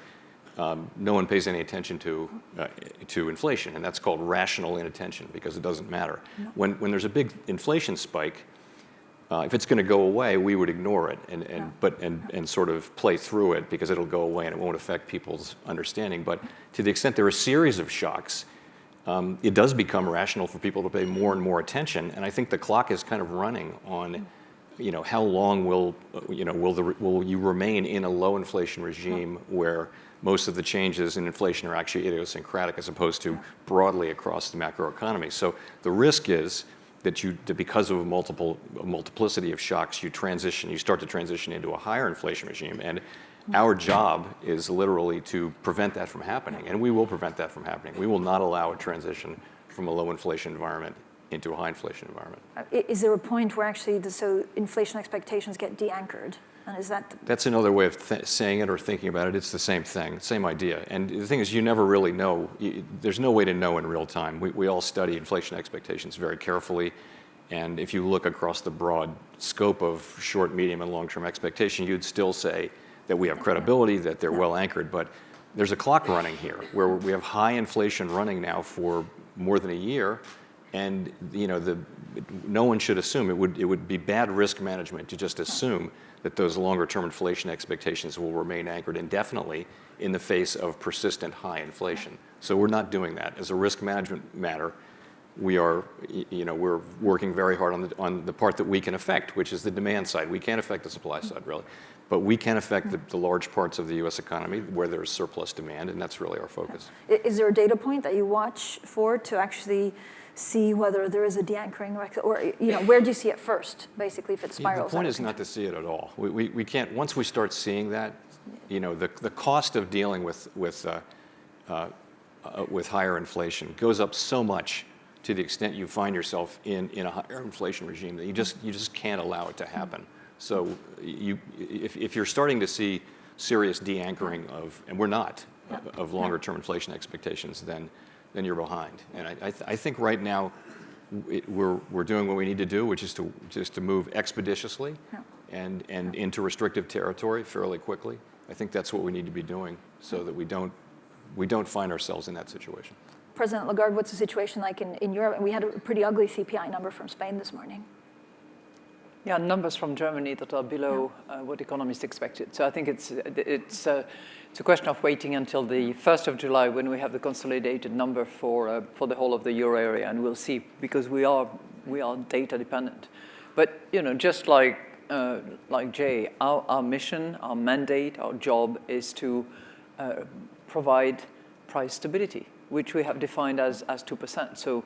C: um, no one pays any attention to, uh, to inflation, and that's called rational inattention because it doesn't matter. No. When, when there's a big inflation spike, uh, if it's going to go away, we would ignore it and, and, but, and, and sort of play through it because it'll go away and it won't affect people's understanding. But to the extent there are a series of shocks, um, it does become rational for people to pay more and more attention. And I think the clock is kind of running on, hmm. you know, how long will, you know, will, the, will you remain in a low inflation regime hmm. where most of the changes in inflation are actually idiosyncratic as opposed to hmm. broadly across the macroeconomy. So the risk is that you, that because of a multiple, a multiplicity of shocks, you transition, you start to transition into a higher inflation regime. And our job is literally to prevent that from happening, and we will prevent that from happening. We will not allow a transition from a low inflation environment into a high inflation environment.
A: Is there a point where actually the, so inflation expectations get de-anchored? And is that?
C: That's another way of saying it or thinking about it. It's the same thing, same idea. And the thing is, you never really know. You, there's no way to know in real time. We, we all study inflation expectations very carefully. And if you look across the broad scope of short, medium, and long-term expectation, you'd still say that we have credibility, that they're well anchored. But there's a clock running here where we have high inflation running now for more than a year. And you know, the, no one should assume, it would, it would be bad risk management to just assume that those longer term inflation expectations will remain anchored indefinitely in the face of persistent high inflation. So we're not doing that. As a risk management matter, we are, you know, we're working very hard on the, on the part that we can affect, which is the demand side. We can't affect the supply side, really. But we can affect the, the, large parts of the US economy where there's surplus demand, and that's really our focus.
A: Is there a data point that you watch for to actually see whether there is a de-anchoring, or you know, where do you see it first, basically, if it spirals?
C: The point is not to see it at all. We, we, we can't, once we start seeing that, you know, the, the cost of dealing with, with, uh, uh, uh, with higher inflation goes up so much to the extent you find yourself in, in a higher inflation regime that you just, you just can't allow it to happen. So you, if, if you're starting to see serious de-anchoring of, and we're not, yeah. of longer term inflation expectations, then, then you're behind. And I, I, th I think right now it, we're, we're doing what we need to do, which is to, just to move expeditiously yeah. and, and into restrictive territory fairly quickly. I think that's what we need to be doing so that we don't, we don't find ourselves in that situation.
A: President Lagarde, what's the situation like in, in Europe? We had a pretty ugly CPI number from Spain this morning.
D: Yeah, numbers from Germany that are below yeah. uh, what economists expected. So I think it's, it's, uh, it's a question of waiting until the 1st of July when we have the consolidated number for, uh, for the whole of the euro area, and we'll see, because we are, we are data dependent. But, you know, just like, uh, like Jay, our, our mission, our mandate, our job is to uh, provide price stability, which we have defined as, as 2%. So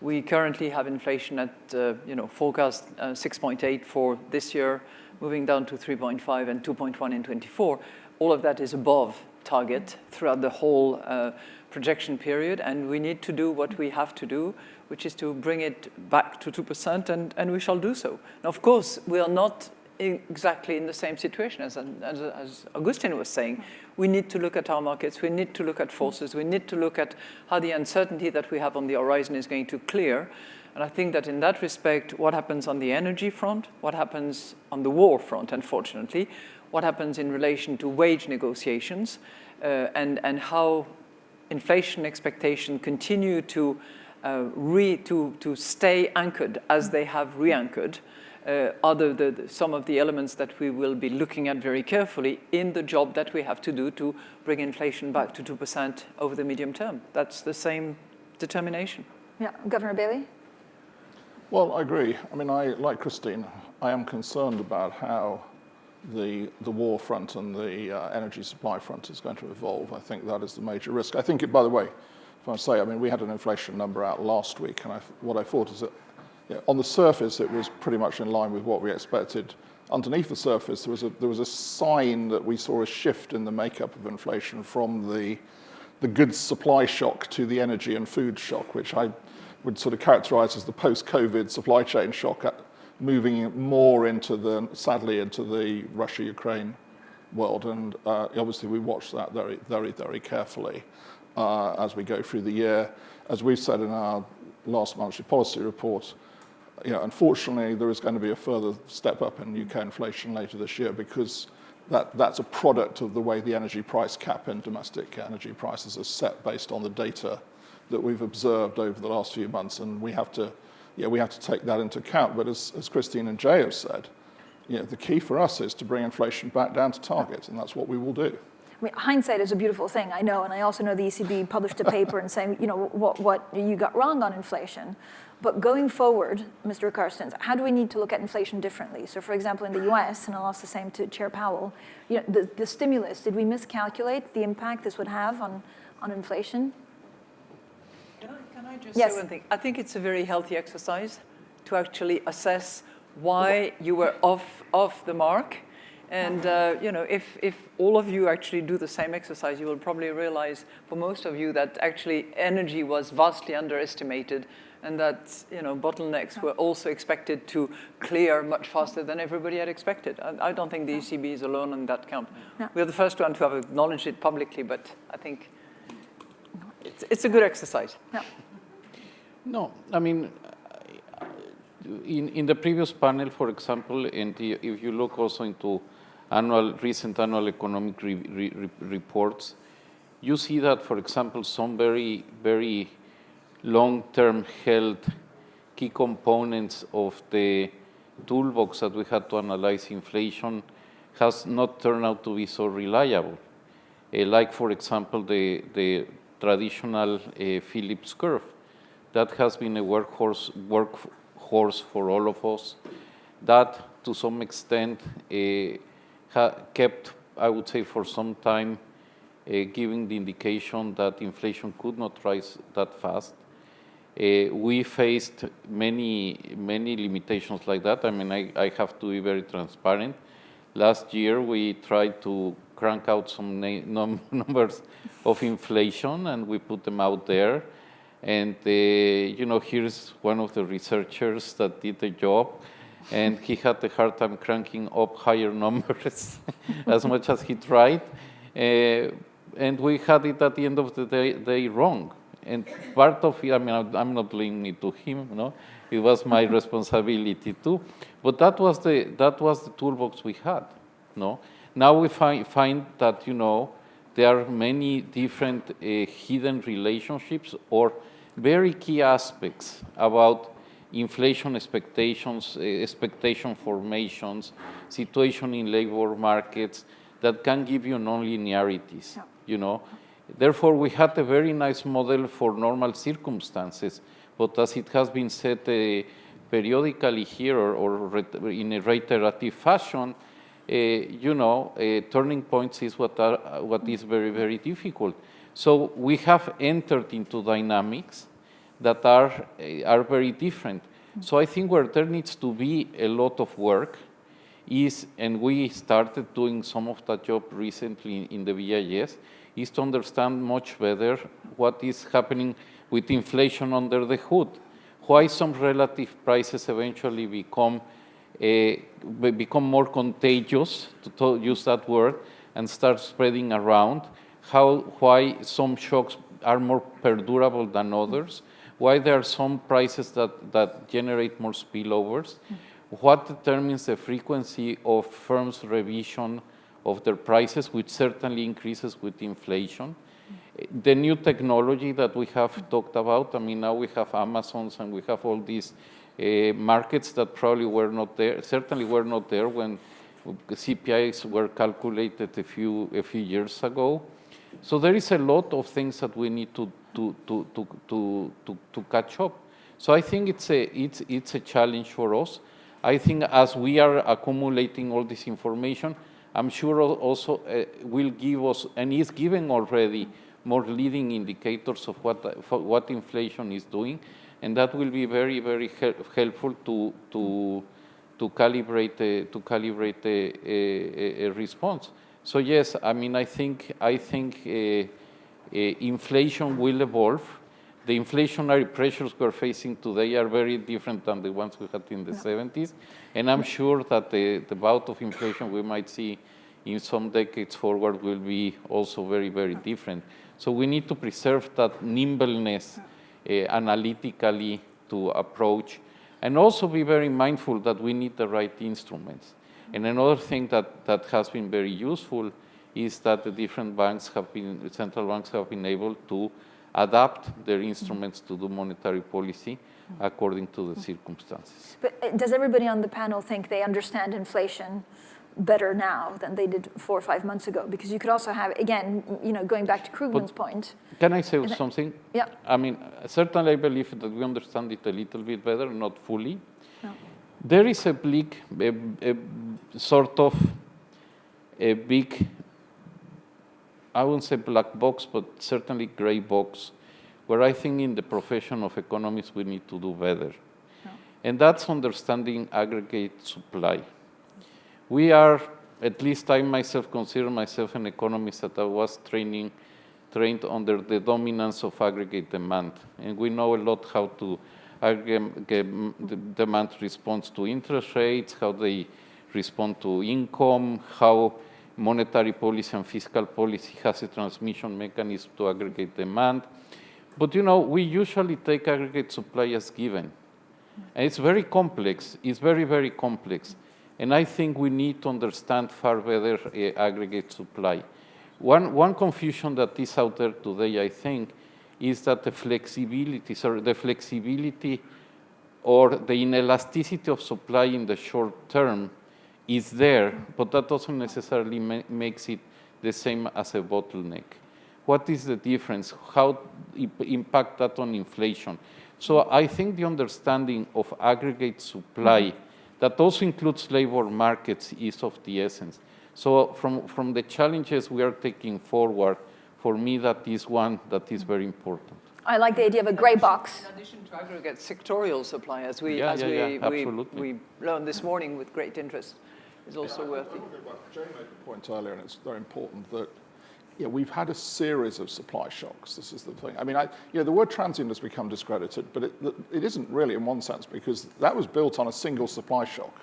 D: we currently have inflation at, uh, you know, forecast uh, 6.8 for this year, moving down to 3.5 and 2.1 in 24. All of that is above target throughout the whole uh, projection period, and we need to do what we have to do, which is to bring it back to 2%, and, and we shall do so. Now, of course, we are not exactly in the same situation as, as, as Agustin was saying. We need to look at our markets, we need to look at forces, we need to look at how the uncertainty that we have on the horizon is going to clear. And I think that in that respect, what happens on the energy front, what happens on the war front, unfortunately, what happens in relation to wage negotiations, uh, and, and how inflation expectation continue to, uh, re, to, to stay anchored as they have re-anchored, uh, are the, the, some of the elements that we will be looking at very carefully in the job that we have to do to bring inflation back to 2% over the medium term. That's the same determination.
A: Yeah, Governor Bailey?
E: Well, I agree. I mean, I, like Christine, I am concerned about how the, the war front and the uh, energy supply front is going to evolve. I think that is the major risk. I think, it, by the way, if I say, I mean, we had an inflation number out last week, and I, what I thought is that you know, on the surface, it was pretty much in line with what we expected. Underneath the surface, there was a, there was a sign that we saw a shift in the makeup of inflation from the, the goods supply shock to the energy and food shock, which I would sort of characterize as the post-COVID supply chain shock, uh, moving more into the, sadly, into the Russia-Ukraine world. And uh, obviously we watch that very, very, very carefully uh, as we go through the year. As we've said in our last monetary policy report, you know, unfortunately, there is going to be a further step up in UK inflation later this year because that, that's a product of the way the energy price cap in domestic energy prices are set based on the data that we've observed over the last few months, and we have to, yeah, we have to take that into account. But as, as Christine and Jay have said, you know, the key for us is to bring inflation back down to target, and that's what we will do.
A: I mean, hindsight is a beautiful thing, I know, and I also know the ECB published a paper and saying, you know, what, what you got wrong on inflation. But going forward, Mr. Carstens, how do we need to look at inflation differently? So for example, in the US, and I'll ask the same to Chair Powell, you know, the, the stimulus, did we miscalculate the impact this would have on, on inflation?
D: Can I, can I just
A: yes.
D: say one thing? I think it's a very healthy exercise to actually assess why you were off, off the mark. And uh, you know, if, if all of you actually do the same exercise, you will probably realize for most of you that actually energy was vastly underestimated and that you know, bottlenecks were also expected to clear much faster than everybody had expected. I, I don't think the ECB is alone on that count. We're the first one to have acknowledged it publicly, but I think it's, it's a good exercise.
A: No.
B: No, I mean, in, in the previous panel, for example, and if you look also into annual, recent annual economic re, re, reports, you see that, for example, some very, very long-term health key components of the toolbox that we had to analyze inflation has not turned out to be so reliable. Uh, like, for example, the, the traditional uh, Phillips curve. That has been a workhorse, workhorse for all of us. That, to some extent, uh, kept, I would say, for some time, giving the indication that inflation could not rise that fast. Uh, we faced many, many limitations like that. I mean, I, I, have to be very transparent. Last year, we tried to crank out some num numbers of inflation, and we put them out there. And, uh, you know, here's one of the researchers that did the job, and he had a hard time cranking up higher numbers as much as he tried. Uh, and we had it at the end of the day, day wrong and part of it, I mean, I'm not blaming it to him, you know, it was my responsibility too. But that was the that was the toolbox we had, no. Now we find find that you know there are many different uh, hidden relationships or very key aspects about inflation expectations, uh, expectation formations, situation in labor markets that can give you non-linearities, yeah. you know. Therefore, we had a very nice model for normal circumstances, but as it has been said uh, periodically here or, or, in a reiterative fashion, uh, you know, uh, turning points is what, are, what is very, very difficult. So we have entered into dynamics that are, are very different. So I think where there needs to be a lot of work is, and we started doing some of that job recently in the BIS, is to understand much better what is happening with inflation under the hood. Why some relative prices eventually become eh, be- become more contagious, to, to use that word, and start spreading around. How, why some shocks are more perdurable than others, why there are some prices that, that generate more spillovers, mm. what determines the frequency of firms' revision of their prices, which certainly increases with inflation. The new technology that we have talked about, I mean, now we have Amazons and we have all these uh, markets that probably were not there, certainly were not there when CPIs were calculated a few, a few years ago. So there is a lot of things that we need to, to, to, to, to, to, to catch up. So I think it's a, it's, it's a challenge for us. I think as we are accumulating all this information, I'm sure also uh, will give us, and is giving already, more leading indicators of what, what inflation is doing, and that will be very, very hel helpful to, to, to calibrate, a, to calibrate a, a, a, response. So yes, I mean, I think, I think uh, uh, inflation will evolve. The inflationary pressures we're facing today are very different than the ones we had in the yeah. 70s. And I'm sure that the, the bout of inflation we might see in some decades forward will be also very, very different. So we need to preserve that nimbleness uh, analytically to approach and also be very mindful that we need the right instruments. And another thing that, that has been very useful is that the different banks have been, central banks have been able to adapt their instruments to do monetary policy according to the circumstances.
A: But uh, does everybody on the panel think they understand inflation better now than they did four or five months ago? Because you could also have, again, you know, going back to Krugman's point.
B: Can I say something?
A: Yeah.
B: I mean, certainly I believe that we understand it a little bit better, not fully. No. There is a big, a, a sort of a big, I wouldn't say black box, but certainly gray box, where I think in the profession of economists we need to do better. No. And that's understanding aggregate supply. We are, at least I myself consider myself an economist that I was training, trained under the dominance of aggregate demand. And we know a lot how to aggregate demand responds to interest rates, how they respond to income, how monetary policy and fiscal policy has a transmission mechanism to aggregate demand. But you know, we usually take aggregate supply as given. And it's very complex, it's very, very complex. And I think we need to understand far better uh, aggregate supply. One, one confusion that is out there today, I think, is that the flexibility, sorry, the flexibility or the inelasticity of supply in the short term is there, but that doesn't necessarily ma makes it the same as a bottleneck. What is the difference? How impact that on inflation? So I think the understanding of aggregate supply mm -hmm that also includes labor markets is of the essence. So from, from the challenges we are taking forward, for me that is one that is very important.
A: I like the idea of a gray box.
D: In addition to aggregate sectorial supply, as we,
B: yeah,
D: as
B: yeah,
D: we,
B: yeah,
D: we, we, learned this morning with great interest, is also
E: yeah,
D: worthy.
E: Jay made the point earlier, and it's very important that yeah, we've had a series of supply shocks. This is the thing. I mean, I, you know, the word transient has become discredited, but it, it isn't really in one sense because that was built on a single supply shock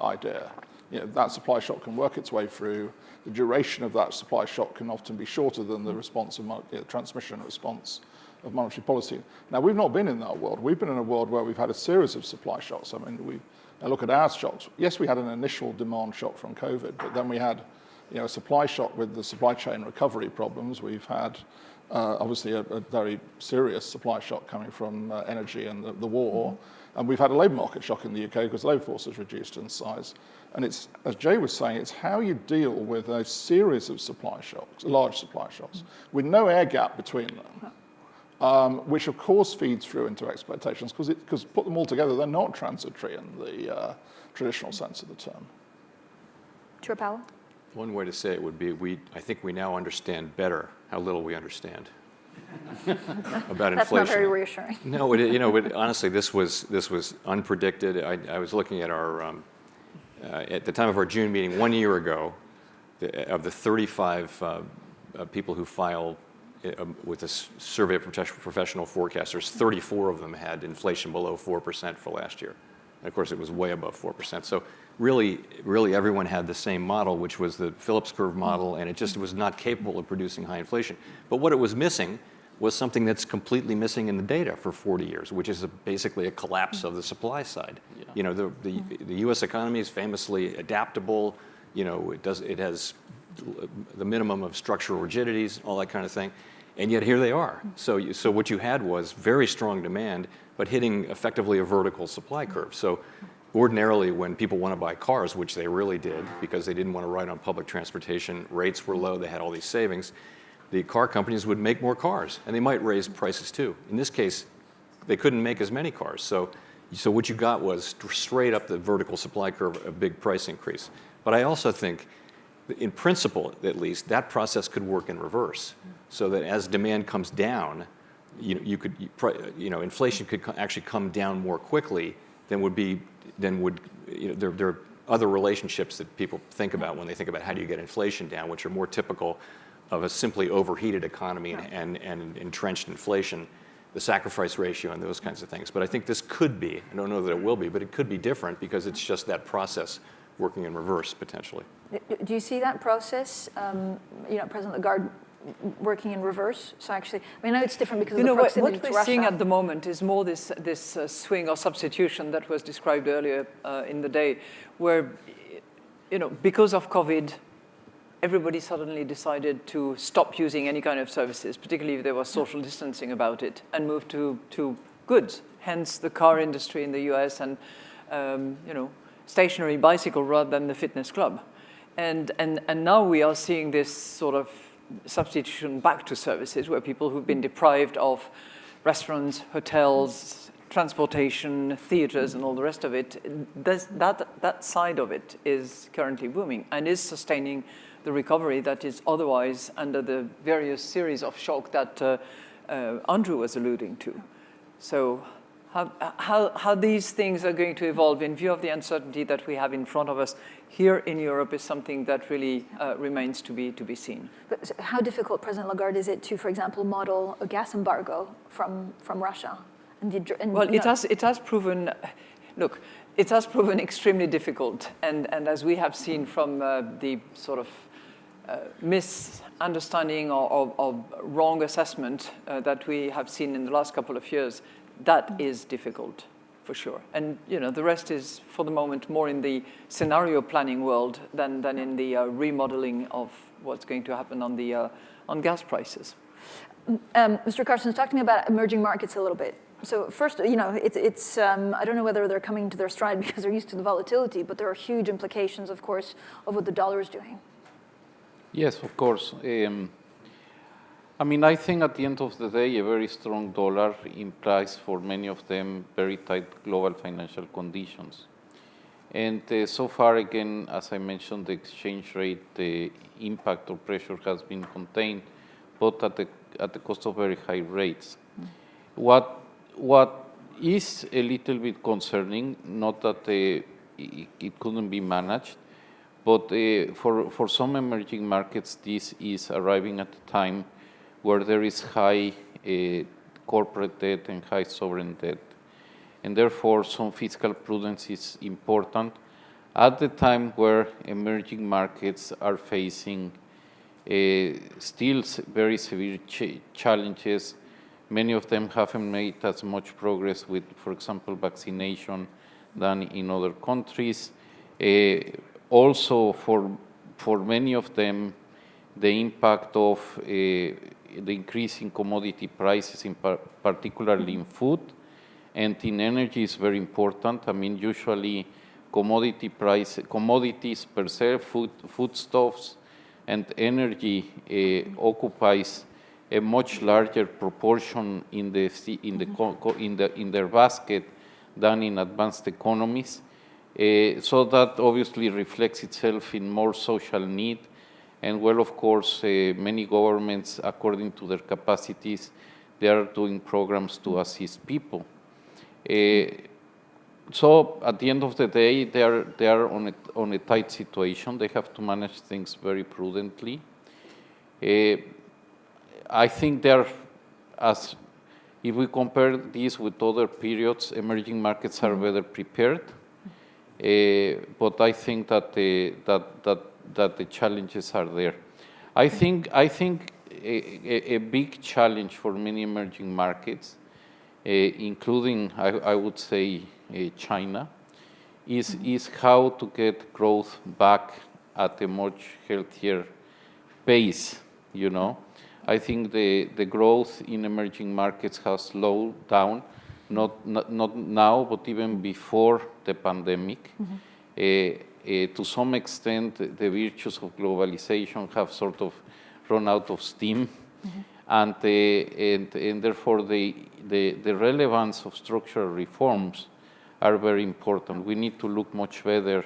E: idea. You know, that supply shock can work its way through. The duration of that supply shock can often be shorter than the response of you know, transmission response of monetary policy. Now, we've not been in that world. We've been in a world where we've had a series of supply shocks. I mean, we look at our shocks. Yes, we had an initial demand shock from COVID, but then we had you know, a supply shock with the supply chain recovery problems. We've had uh, obviously a, a, very serious supply shock coming from uh, energy and the, the war. Mm-hmm. And we've had a labour market shock in the UK because labour force has reduced in size. And it's, as Jay was saying, it's how you deal with a series of supply shocks, large supply shocks, mm-hmm. with no air gap between them. Um, which of course feeds through into expectations because it because put them all together, they're not transitory in the uh, traditional sense of the term.
A: Chair Powell?
C: One way to say it would be, we, I think we now understand better how little we understand about
A: That's
C: inflation.
A: not very reassuring.
C: No, it, you know, it, honestly, this was, this was unpredicted. I, I was looking at our, um, uh, at the time of our June meeting one year ago, the, of the 35 uh, uh, people who filed uh, Uh, um, with a survey of professional forecasters, 34 of them had inflation below 4% for last year. of course, it was way above 4%. So really, really everyone had the same model, which was the Phillips curve model, and it just was not capable of producing high inflation. But what it was missing was something that's completely missing in the data for 40 years, which is a, basically a collapse of the supply side. Yeah. You know, the, the, the U.S. economy is famously adaptable. You know, it does it has the minimum of structural rigidities, all that kind of thing, and yet here they are. So, you, so what you had was very strong demand, but hitting effectively a vertical supply curve. So ordinarily when people want to buy cars, which they really did because they didn't want to ride on public transportation, rates were low, they had all these savings, the car companies would make more cars and they might raise prices too. In this case, they couldn't make as many cars. So, so what you got was straight up the vertical supply curve, a big price increase. But I also think, in principle at least, that process could work in reverse. So that as demand comes down, you, you could, you know, inflation could actually come down more quickly than would be, than would, you know, there, there are other relationships that people think about when they think about how do you get inflation down, which are more typical of a simply overheated economy and, and, and entrenched inflation, the sacrifice ratio and those kinds of things. But I think this could be, I don't know that it will be, but it could be different because it's just that process working in reverse potentially.
A: Do you see that process, um, you know, President Lagarde working in reverse? So actually, I mean, I know it's different because
D: you know,
A: what,
D: what we're seeing at the moment is more this, this uh, swing or substitution that was described earlier uh, in the day, where, you know, because of COVID, everybody suddenly decided to stop using any kind of services, particularly if there was social distancing about it, and move to, to goods, hence the car industry in the US and, um, you know, stationary bicycle rather than the fitness club. And, and, and now we are seeing this sort of substitution back to services where people who've been deprived of restaurants, hotels, transportation, theaters, and all the rest of it, that, that side of it is currently booming and is sustaining the recovery that is otherwise under the various series of shock that uh, uh, Andrew was alluding to. So how, how, how these things are going to evolve in view of the uncertainty that we have in front of us here in Europe is something that really uh, remains to be, to be seen.
A: But how difficult, President Lagarde, is it to, for example, model a gas embargo from, from Russia?
D: And the, and, well, it has, it has proven, look, it has proven extremely difficult. And, and as we have seen from uh, the sort of uh, misunderstanding or, or, or, wrong assessment uh, that we have seen in the last couple of years, that is difficult for sure. And you know, the rest is, for the moment, more in the scenario planning world than, than in the uh, remodeling of what's going to happen on, the, uh, on gas prices.
A: Um, Mr. Carstens, talk to me about emerging markets a little bit. So first, you know, it, it's, um, I don't know whether they're coming to their stride because they're used to the volatility, but there are huge implications, of course, of what the dollar is doing.
B: Yes, of course. Um, I mean, I think at the end of the day, a very strong dollar implies for many of them very tight global financial conditions. And uh, so far, again, as I mentioned, the exchange rate, the impact or pressure has been contained, but at the, at the cost of very high rates. What, what is a little bit concerning, not that uh, it, it couldn't be managed, but uh, for, for some emerging markets, this is arriving at a time where there is high uh, corporate debt and high sovereign debt. And therefore, some fiscal prudence is important at the time where emerging markets are facing uh, still very severe ch challenges. Many of them haven't made as much progress with, for example, vaccination than in other countries. Uh, also, for, for many of them, the impact of uh, the increase in commodity prices, in par particularly in food and in energy is very important. I mean, usually commodity price, commodities per se, food, foodstuffs and energy uh, occupies a much larger proportion in the, in, the, in, the, in their basket than in advanced economies. Uh, so that obviously reflects itself in more social need and well, of course, uh, many governments, according to their capacities, they are doing programs to assist people. Uh, so at the end of the day, they are, they are on, a, on a tight situation. They have to manage things very prudently. Uh, I think they're, as If we compare this with other periods, emerging markets are better prepared. Uh, but I think that the, that, that, that the challenges are there. I think, I think a, a, a big challenge for many emerging markets, uh, including, I, I would say, uh, China, is, is how to get growth back at a much healthier pace, you know. I think the, the growth in emerging markets has slowed down, not, not, not now, but even before the pandemic. Uh, uh, to some extent, the virtues of globalization have sort of run out of steam. And, uh, and, and therefore, the, the, the relevance of structural reforms are very important. We need to look much better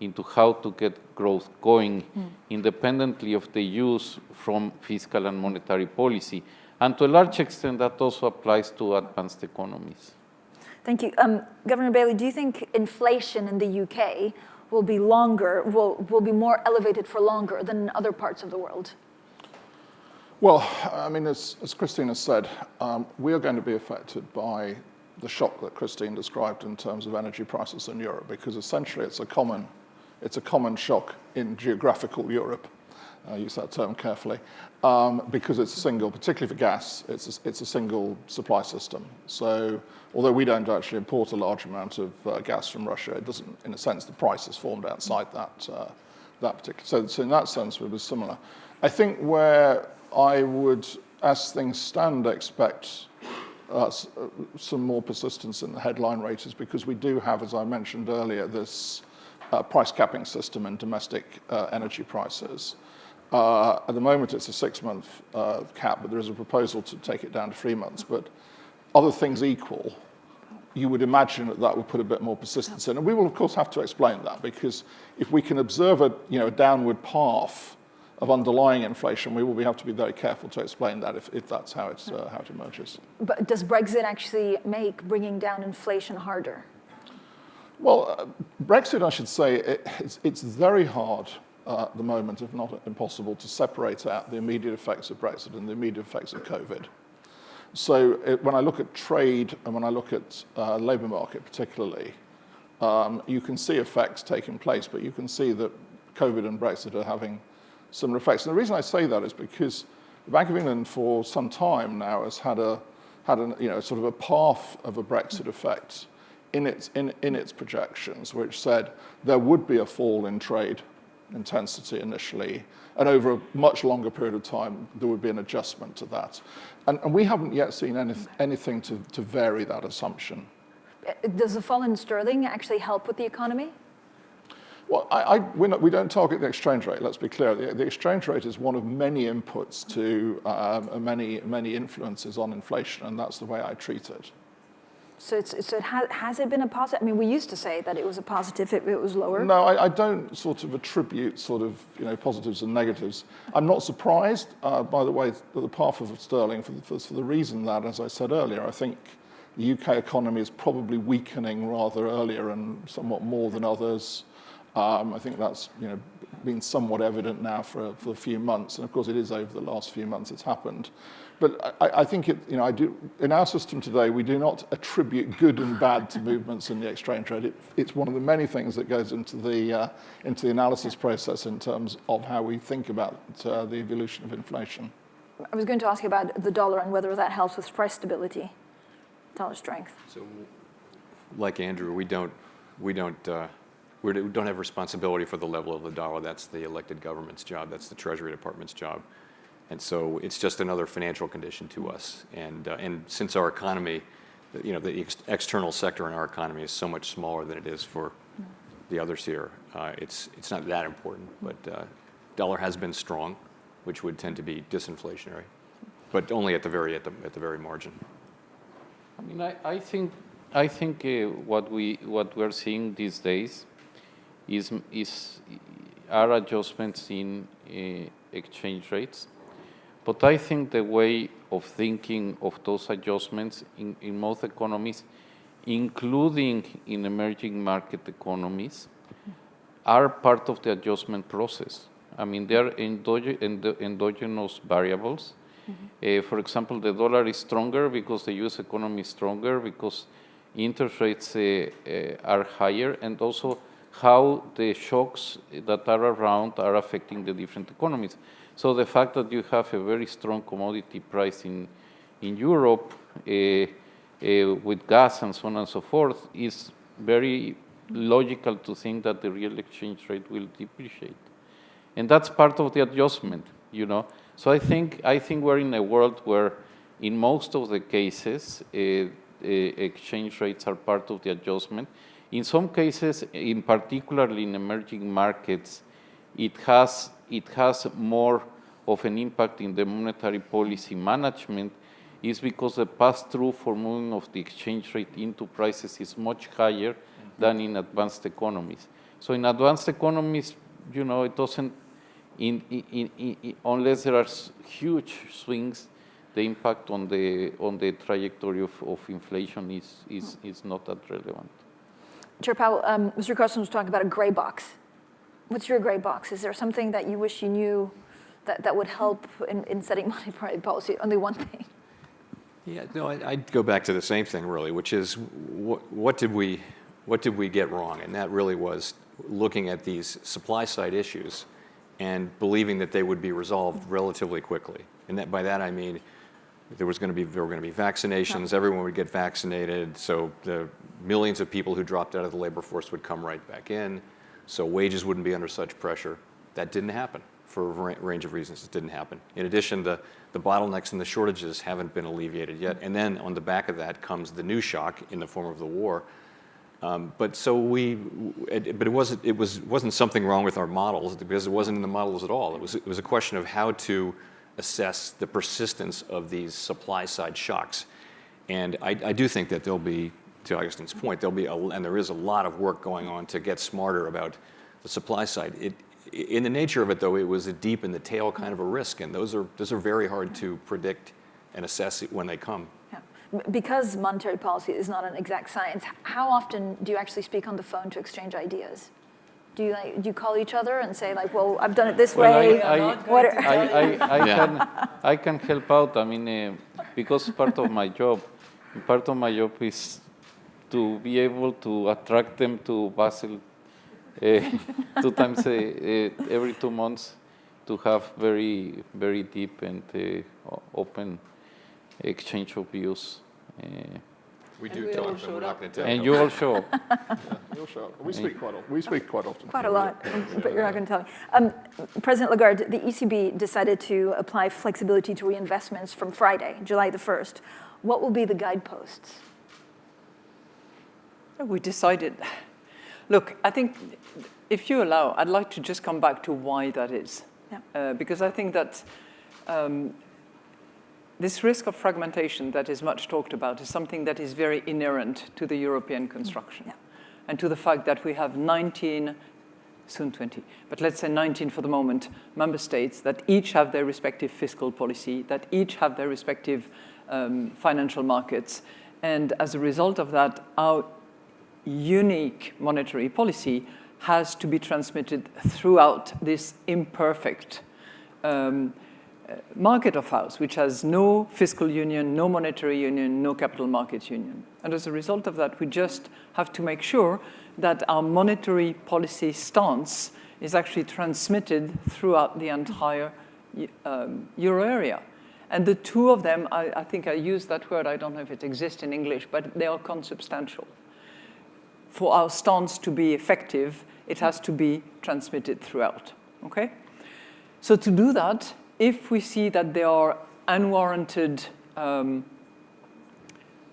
B: into how to get growth going independently of the use from fiscal and monetary policy. And to a large extent, that also applies to advanced economies.
A: Thank you. Um, Governor Bailey, do you think inflation in the UK will be longer, will, will be more elevated for longer than in other parts of the world?
E: Well, I mean, as, as Christine has said, um, we are going to be affected by the shock that Christine described in terms of energy prices in Europe, because essentially it's a common, it's a common shock in geographical Europe. I use that term carefully, um, because it's a single, particularly for gas, it's a, it's a single supply system. So although we don't actually import a large amount of uh, gas from Russia, it doesn't, in a sense, the price is formed outside that, uh, that particular, so, so in that sense it was similar. I think where I would, as things stand, expect uh, some more persistence in the headline rate is because we do have, as I mentioned earlier, this uh, price capping system in domestic uh, energy prices. Uh, at the moment, it's a six-month uh, cap, but there is a proposal to take it down to three months. But other things equal, you would imagine that that would put a bit more persistence in. And we will, of course, have to explain that because if we can observe a, you know, a downward path of underlying inflation, we will have to be very careful to explain that if, if that's how, it's, uh, how it emerges.
A: But does Brexit actually make bringing down inflation harder?
E: Well, uh, Brexit, I should say, it, it's, it's very hard uh, at the moment, if not impossible, to separate out the immediate effects of Brexit and the immediate effects of COVID. So it, when I look at trade and when I look at uh, labour market particularly, um, you can see effects taking place, but you can see that COVID and Brexit are having similar effects. And the reason I say that is because the Bank of England for some time now has had a had an, you know, sort of a path of a Brexit effect in its, in, in its projections, which said there would be a fall in trade intensity initially, and over a much longer period of time, there would be an adjustment to that. And, and we haven't yet seen any, anything to, to vary that assumption.
A: Does the fall in sterling actually help with the economy?
E: Well, I, I, not, we don't target the exchange rate, let's be clear. The, the exchange rate is one of many inputs to um, many, many influences on inflation, and that's the way I treat it.
A: So, so it has, has it been a positive? I mean, we used to say that it was a positive if it was lower.
E: No, I, I don't sort of attribute sort of, you know, positives and negatives. I'm not surprised, uh, by the way, that the path of sterling for the, for, for the reason that, as I said earlier, I think the UK economy is probably weakening rather earlier and somewhat more than others. Um, I think that's you know, been somewhat evident now for, for a few months, and of course it is over the last few months it's happened. But I, I think it, you know, I do, in our system today, we do not attribute good and bad to movements in the exchange rate. It, it's one of the many things that goes into the, uh, into the analysis process in terms of how we think about uh, the evolution of inflation.
A: I was going to ask you about the dollar and whether that helps with price stability, dollar strength.
C: So, like Andrew, we don't, we don't, uh, we don't have responsibility for the level of the dollar. That's the elected government's job. That's the Treasury Department's job. And so it's just another financial condition to us. And, uh, and since our economy, you know, the ex external sector in our economy is so much smaller than it is for the others here, uh, it's, it's not that important. But uh, dollar has been strong, which would tend to be disinflationary, but only at the very, at the, at the very margin.
B: I mean, I, I think, I think uh, what, we, what we're seeing these days is, is are adjustments in uh, exchange rates. But I think the way of thinking of those adjustments in, in most economies, including in emerging market economies, are part of the adjustment process. I mean, they are endogenous variables, Uh, for example, the dollar is stronger because the US economy is stronger, because interest rates uh, uh, are higher, and also how the shocks that are around are affecting the different economies. So the fact that you have a very strong commodity price in, in Europe uh, uh, with gas and so on and so forth is very logical to think that the real exchange rate will depreciate. And that's part of the adjustment, you know. So I think, I think we're in a world where in most of the cases, uh, uh, exchange rates are part of the adjustment. In some cases, in particularly in emerging markets, it has, it has more of an impact in the monetary policy management is because the pass-through for moving of the exchange rate into prices is much higher than in advanced economies. So in advanced economies, you know, it doesn't, in, in, in, unless there are huge swings, the impact on the, on the trajectory of, of inflation is, is, is not that relevant.
A: Chair Powell, um, Mr. Carstens was talking about a gray box. What's your gray box? Is there something that you wish you knew that, that would help in, in setting monetary policy? Only one thing.
C: Yeah, no, I- I'd go back to the same thing really, which is what, what did we, what did we get wrong? And that really was looking at these supply side issues and believing that they would be resolved relatively quickly. And that, by that I mean, there was going to be, there were going to be vaccinations, everyone would get vaccinated, so the millions of people who dropped out of the labor force would come right back in, so wages wouldn't be under such pressure. That didn't happen for a range of reasons. It didn't happen. In addition, the, the bottlenecks and the shortages haven't been alleviated yet. And then on the back of that comes the new shock in the form of the war. Um, but so we, it, but it wasn't, it was, wasn't something wrong with our models because it wasn't in the models at all. It was, it was a question of how to assess the persistence of these supply side shocks. And I, I do think that there'll be, to Agustin's point, there'll be, a, and there is a lot of work going on to get smarter about the supply side. It, in the nature of it, though, it was a deep in the tail kind of a risk, and those are, those are very hard to predict and assess when they come.
A: Yeah. Because monetary policy is not an exact science, how often do you actually speak on the phone to exchange ideas? Do you, like, do you call each other and say like, well, I've done it this
B: Well,
A: way?
B: I, I,
A: What are-
B: I, I, I,
C: Yeah.
B: can, I can help out. I mean, uh, because part of my job, part of my job is to be able to attract them to Basel uh, two times a, uh, every two months to have very, very deep and uh, open exchange of views. Uh,
C: We
F: And
C: do
F: we
C: tell
F: all
C: them, but we're not going to tell
B: and you all show up.
E: You'll show up. We speak quite often. We speak quite often.
A: Quite a lot, but you're not going to tell me. Um, President Lagarde, the ECB decided to apply flexibility to reinvestments from Friday, July the 1st. What will be the guideposts?
D: We decided. Look, I think if you allow, I'd like to just come back to why that is.
A: Yeah.
D: Uh, because I think that um, this risk of fragmentation that is much talked about is something that is very inherent to the European construction
A: Yeah.
D: and to the fact that we have 19, soon 20, but let's say 19 for the moment, member states that each have their respective fiscal policy, that each have their respective um, financial markets. And as a result of that, our unique monetary policy has to be transmitted throughout this imperfect um, uh, market of ours, which has no fiscal union, no monetary union, no capital markets union. And as a result of that, we just have to make sure that our monetary policy stance is actually transmitted throughout the entire um, euro area. And the two of them, I, I think I used that word, I don't know if it exists in English, but they are consubstantial for our stance to be effective, it has to be transmitted throughout, okay? So to do that, if we see that there are unwarranted um,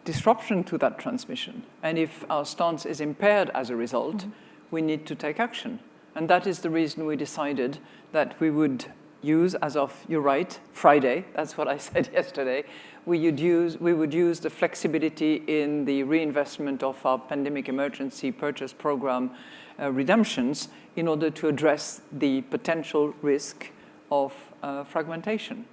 D: disruption to that transmission, and if our stance is impaired as a result, we need to take action. And that is the reason we decided that we would use, as of, you're right, Friday, that's what I said yesterday, we would use, we would use the flexibility in the reinvestment of our pandemic emergency purchase program uh, redemptions in order to address the potential risk of uh, fragmentation.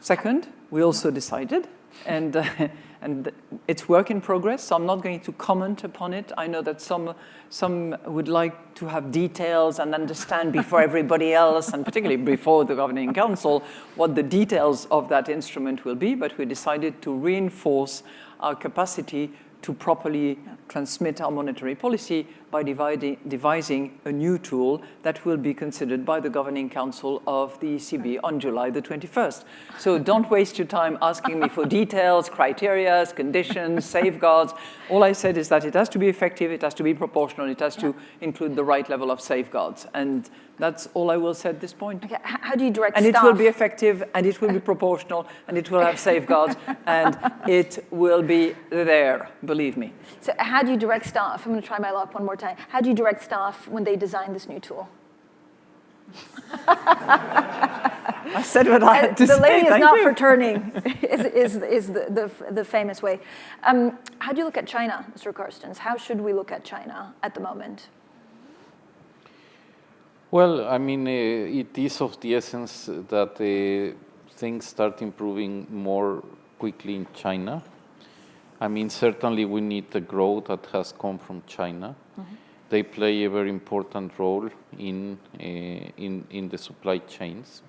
D: Second, we also decided, and, uh, and it's work in progress, so I'm not going to comment upon it. I know that some, some would like to have details and understand before everybody else, and particularly before the Governing Council, what the details of that instrument will be, but we decided to reinforce our capacity to properly transmit our monetary policy by devising a new tool that will be considered by the Governing Council of the ECB on July the 21st. So don't waste your time asking me for details, criteria, conditions, safeguards. All I said is that it has to be effective, it has to be proportional, it has to include the right level of safeguards. And that's all I will say at this point.
A: Okay, how do you direct staff?
D: And
A: staff?
D: it will be effective, and it will be proportional, and it will have safeguards, and it will be there, believe me.
A: So how do you direct staff? I'm going to try my luck one more time. How do you direct staff when they design this new tool?
D: I said what I had to
A: the
D: say.
A: lady is
D: Thank
A: not
D: you.
A: for turning, is, is, is the, the, the famous way. Um, how do you look at China, Mr. Carstens? How should we look at China at the moment?
B: Well, I mean, uh, it is of the essence that uh, things start improving more quickly in China. I mean, certainly we need the growth that has come from China. They play a very important role in, uh, in, in the supply chains.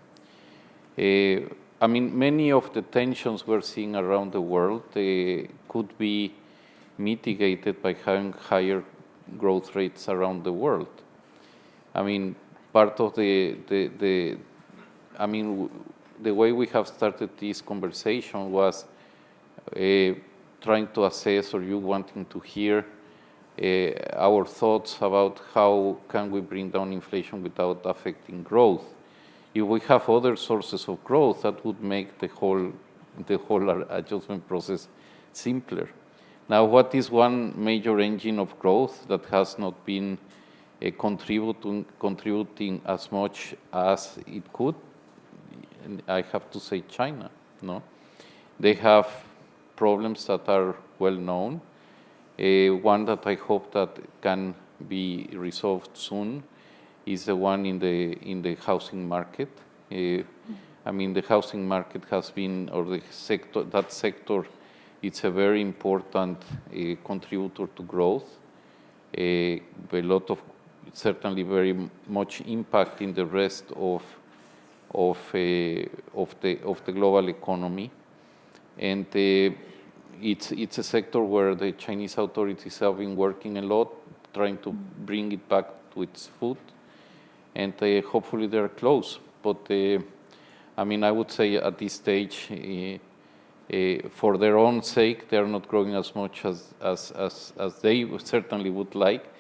B: Uh, I mean, many of the tensions we're seeing around the world uh, could be mitigated by having higher growth rates around the world. I mean, part of the, the, the I mean, the way we have started this conversation was uh, trying to assess or you wanting to hear uh, our thoughts about how can we bring down inflation without affecting growth. If we have other sources of growth, that would make the whole, the whole adjustment process simpler. Now, what is one major engine of growth that has not been contributing, contributing as much as it could? I have to say China, no? They have problems that are well known. Uh, one that I hope that can be resolved soon is the one in the in the housing market. Uh, I mean, the housing market has been, or the sector, that sector, it's a very important uh, contributor to growth. A lot of, certainly very much impact in the rest of of uh, of the of the global economy, and uh, it's it's a sector where the Chinese authorities have been working a lot, trying to bring it back to its foot, and uh, hopefully they're close. But I mean, I would say at this stage, uh, for their own sake, they are not growing as much as as as, as they certainly would like.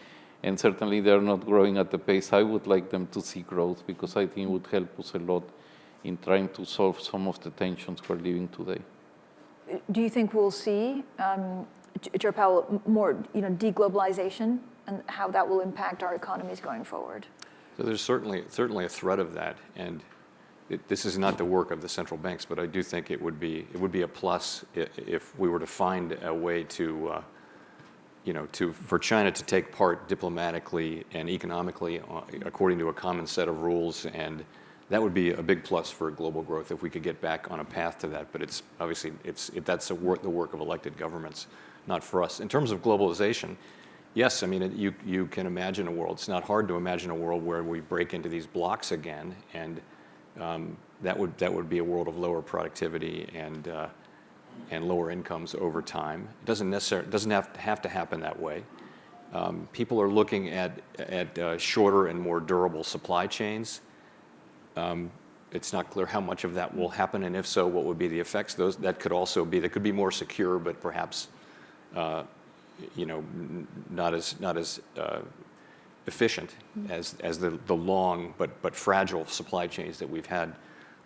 B: And certainly they're not growing at the pace I would like them to see growth because I think it would help us a lot in trying to solve some of the tensions we're living today.
A: Do you think we'll see, um, J- Chair Powell, more you know, deglobalization and how that will impact our economies going forward?
C: So there's certainly, certainly a threat of that, and it, this is not the work of the central banks, but I do think it would be, it would be a plus i- if we were to find a way to, uh, you know, to, for China to take part diplomatically and economically uh, according to a common set of rules, and that would be a big plus for global growth if we could get back on a path to that. But it's obviously it's it, that's the work of elected governments, not for us. In terms of globalization, yes, I mean it, you you can imagine a world. It's not hard to imagine a world where we break into these blocks again, and um, that would that would be a world of lower productivity and uh, and lower incomes over time. It doesn't necessarily doesn't have to have to happen that way. Um, people are looking at at uh, shorter and more durable supply chains. Um, it's not clear how much of that will happen, and if so, what would be the effects. Those that could also be that could be more secure, but perhaps uh, you know not as not as uh, efficient as as the the long but but fragile supply chains that we've had.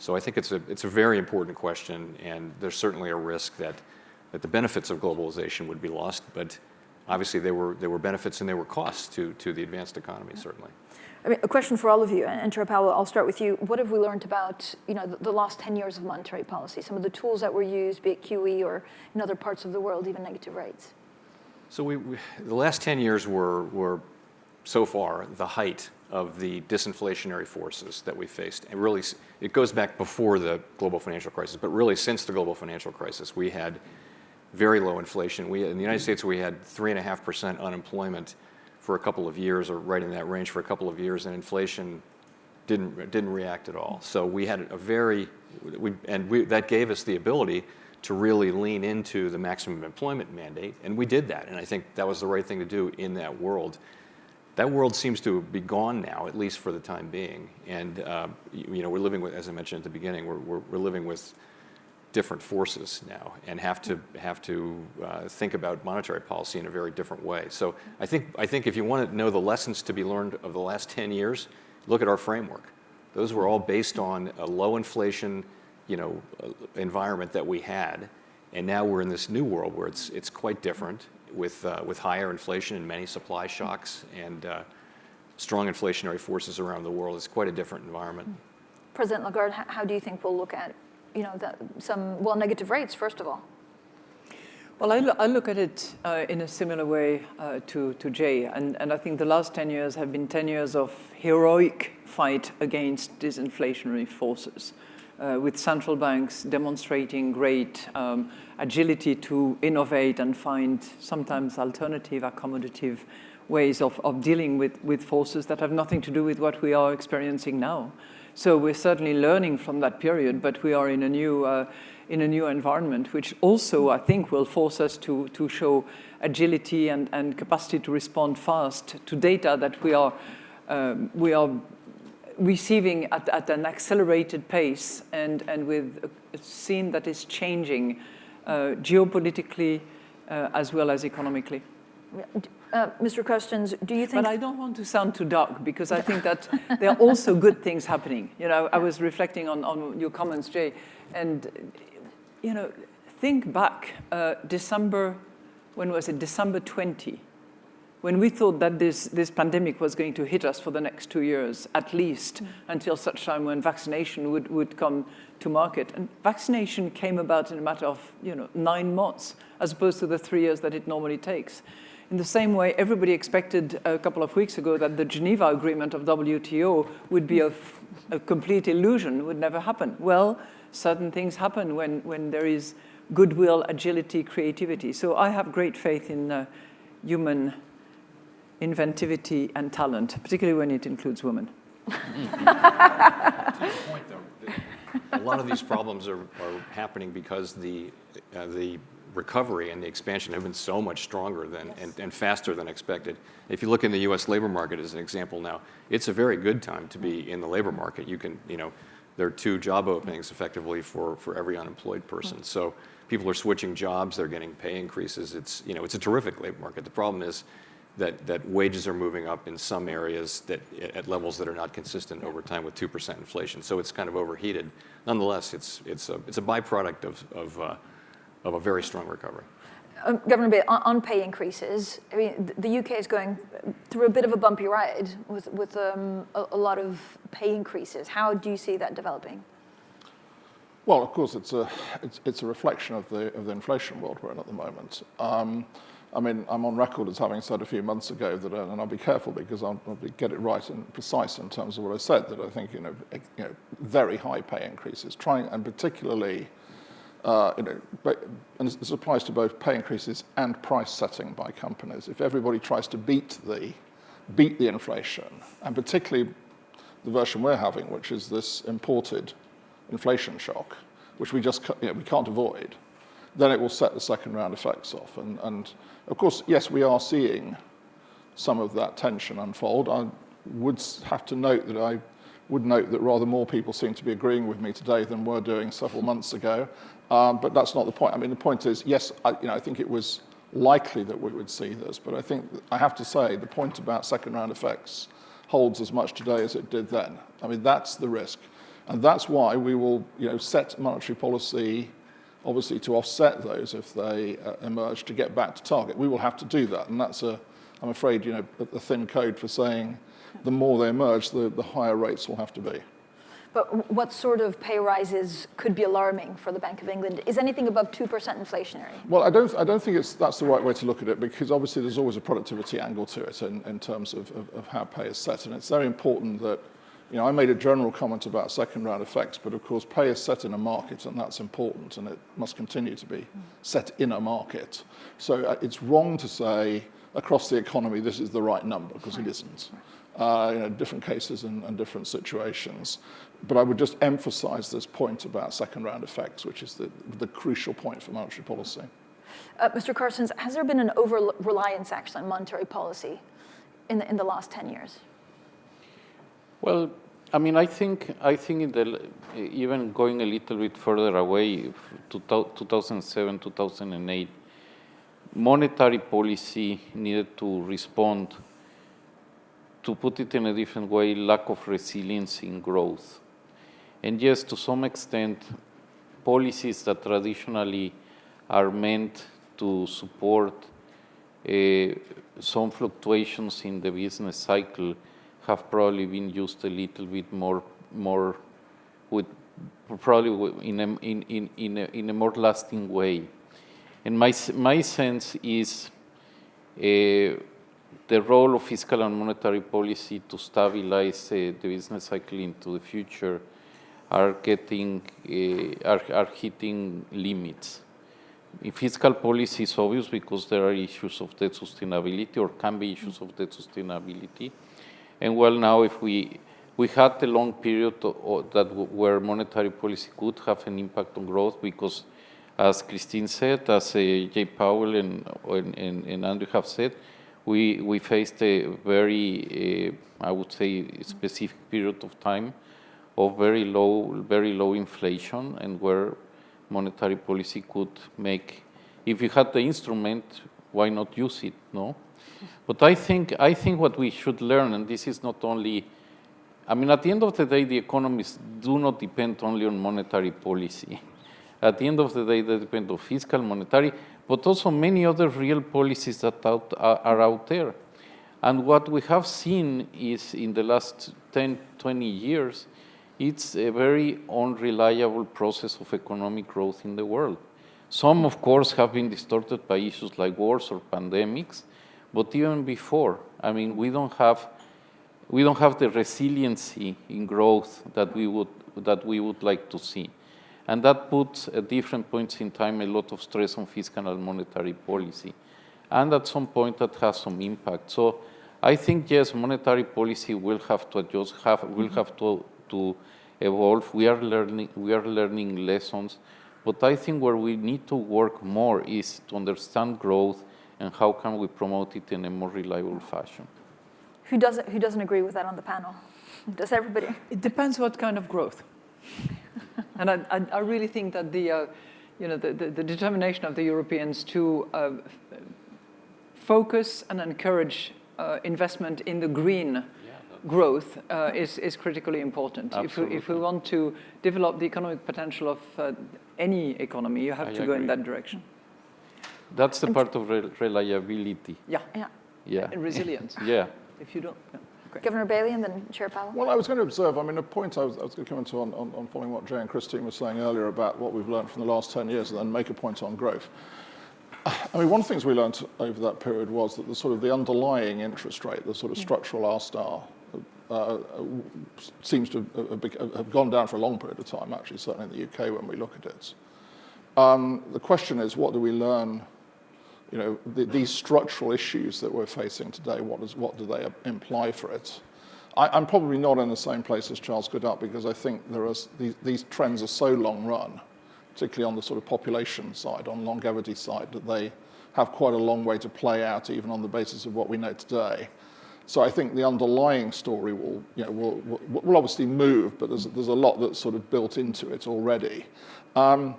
C: So I think it's a it's a very important question, and there's certainly a risk that that the benefits of globalization would be lost, but obviously there were there were benefits and there were costs to to the advanced economy certainly.
A: I mean, a question for all of you, and Chair Powell, I'll start with you. What have we learned about you know, the, the last 10 years of monetary policy, some of the tools that were used, be it QE or in other parts of the world, even negative rates?
C: So we, we, the last 10 years were, were so far the height of the disinflationary forces that we faced. And really, it goes back before the global financial crisis, but really since the global financial crisis, we had very low inflation. We, in the United States, we had 3.5% unemployment for a couple of years, or right in that range for a couple of years, and inflation didn't, didn't react at all. So we had a very, we, and we, that gave us the ability to really lean into the maximum employment mandate, and we did that. And I think that was the right thing to do in that world. That world seems to be gone now, at least for the time being. And uh, you, know, we're living with, as I mentioned at the beginning, we're, we're, we're living with different forces now and have to have to uh, think about monetary policy in a very different way. So I think I think if you want to know the lessons to be learned of the last 10 years, look at our framework. Those were all based on a low inflation, you know, environment that we had, and now we're in this new world where it's it's quite different with uh, with higher inflation and many supply shocks and uh, strong inflationary forces around the world. It's quite a different environment.
A: President Lagarde, how do you think we'll look at, you know, the, some, well, negative rates, first of all?
D: Well, I, lo- I look at it uh, in a similar way uh, to, to Jay, and, and I think the last 10 years have been 10 years of heroic fight against disinflationary forces, uh, with central banks demonstrating great um, agility to innovate and find sometimes alternative, accommodative ways of, of dealing with, with forces that have nothing to do with what we are experiencing now. So we're certainly learning from that period, but we are in a new, uh, in a new environment, which also, I think, will force us to, to show agility and, and capacity to respond fast to data that we are, um, we are receiving at, at an accelerated pace and, and with a scene that is changing uh, geopolitically uh, as well as economically.
A: Uh, Mr. Carstens, do you think?
D: But I don't want to sound too dark because I think that there are also good things happening. You know, I was reflecting on, on your comments, Jay, and you know, think back uh, December, when was it? December 20, when we thought that this, this pandemic was going to hit us for the next two years, at least, mm. until such time when vaccination would, would come to market. And vaccination came about in a matter of, you know, nine months, as opposed to the three years that it normally takes. In the same way, everybody expected a couple of weeks ago that the Geneva Agreement of WTO would be a, a complete illusion, would never happen. Well, certain things happen when, when there is goodwill, agility, creativity. So I have great faith in uh, human inventivity and talent, particularly when it includes women.
C: to your point, though, a lot of these problems are, are happening because the, uh, the recovery and the expansion have been so much stronger than yes. and, and, faster than expected. If you look in the U.S. labor market as an example now, it's a very good time to be in the labor market. You can, you know, there are two job openings effectively for, for every unemployed person. Mm-hmm. So people are switching jobs, they're getting pay increases. It's, you know, it's a terrific labor market. The problem is that, that wages are moving up in some areas that, at levels that are not consistent over time with 2% inflation. So it's kind of overheated. Nonetheless, it's, it's, a, it's a byproduct of, of uh, of a very strong recovery.
A: Um, Governor Bay, on, on, pay increases, I mean, the UK is going through a bit of a bumpy ride with, with um, a, a, lot of pay increases. How do you see that developing?
E: Well, of course, it's a, it's, it's a reflection of the, of the inflation world we're in at the moment. Um, I mean, I'm on record as having said a few months ago that, uh, and I'll be careful because I'll, I'll get it right and precise in terms of what I said, that I think, you know, you know very high pay increases, trying, and particularly uh, you know, and this applies to both pay increases and price setting by companies. If everybody tries to beat the, beat the inflation, and particularly the version we're having, which is this imported inflation shock, which we just you know, we can't avoid, then it will set the second round effects off. And, and of course, yes, we are seeing some of that tension unfold. I would have to note that I would note that rather more people seem to be agreeing with me today than were doing several months ago. Um, but that's not the point. I mean, the point is, yes, I, you know, I think it was likely that we would see this, but I think, I have to say, the point about second round effects holds as much today as it did then. I mean, that's the risk. And that's why we will, you know, set monetary policy, obviously, to offset those if they uh, emerge to get back to target. We will have to do that, and that's a, I'm afraid, you know, the thin code for saying the more they emerge, the, the higher rates will have to be.
A: But what sort of pay rises could be alarming for the Bank of England? Is anything above 2% inflationary?
E: Well, I don't, I don't think it's, that's the right way to look at it because obviously there's always a productivity angle to it in, in terms of, of, of how pay is set. And it's very important that You know, I made a general comment about second round effects, but of course pay is set in a market and that's important and it must continue to be set in a market. So uh, it's wrong to say across the economy this is the right number because it isn't. Uh, you know, different cases and, and different situations. But I would just emphasize this point about second round effects, which is the, the crucial point for monetary policy.
A: Uh, Mr. Carstens, has there been an over-reliance actually on monetary policy in the, in the last 10 years?
B: Well, I mean, I think, I think in the, even going a little bit further away, 2007, 2008, monetary policy needed to respond, to put it in a different way, lack of resilience in growth. And yes, to some extent, policies that traditionally are meant to support uh, some fluctuations in the business cycle have probably been used a little bit more, more with probably in a, in, in, in, a, in a more lasting way. And my, my sense is uh, the role of fiscal and monetary policy to stabilize uh, the business cycle into the future are getting, uh, are, are hitting limits. In fiscal policy is obvious because there are issues of debt sustainability or can be issues of debt sustainability. And well, now if we, we had a long period that where monetary policy could have an impact on growth because as Christine said, as uh, Jay Powell and, and, and, Andrew have said, we, we faced a very, uh, I would say, specific period of time of very low, very low inflation and where monetary policy could make, if you had the instrument, why not use it, no? But I think, I think what we should learn, and this is not only, I mean, at the end of the day, the economies do not depend only on monetary policy. At the end of the day, they depend on fiscal, monetary, but also many other real policies that out, uh, are out there. And what we have seen is in the last 10, 20 years, it's a very unreliable process of economic growth in the world. Some, of course, have been distorted by issues like wars or pandemics, but even before, I mean, we don't have we don't have the resiliency in growth that we would that we would like to see. And that puts at different points in time a lot of stress on fiscal and monetary policy. And at some point that has some impact. So I think yes, monetary policy will have to adjust, have, will mm-hmm. have to, to evolve. We are learning we are learning lessons. But I think where we need to work more is to understand growth and how can we promote it in a more reliable fashion.
A: Who doesn't, who doesn't agree with that on the panel? Does everybody?
D: It depends what kind of growth. and I, I, I, really think that the, uh, you know, the, the, the, determination of the Europeans to uh, focus and encourage uh, investment in the green growth uh, is, is critically important. If we, if we want to develop the economic potential of uh, any economy, you have I to agree. go in that direction.
B: That's the part of re reliability.
D: Yeah.
A: Yeah.
B: Yeah.
D: And resilience.
B: yeah.
D: If you don't. Yeah.
A: Governor Bailey and then Chair Powell.
E: Well, I was going to observe, I mean, a point I was, I was going to come into on, on, on following what Jay and Christine were saying earlier about what we've learned from the last 10 years and then make a point on growth. I mean, one of the things we learned over that period was that the sort of the underlying interest rate, the sort of structural R star, uh, seems to have, have, gone down for a long period of time, actually, certainly in the UK when we look at it. Um, the question is, what do we learn you know, the, these structural issues that we're facing today, what, is, what do they imply for it? I, am probably not in the same place as Charles Goodhart because I think there are, these, these trends are so long run, particularly on the sort of population side, on longevity side, that they have quite a long way to play out even on the basis of what we know today. So I think the underlying story will, you know, will, will, will obviously move, but there's, there's a lot that's sort of built into it already. Um,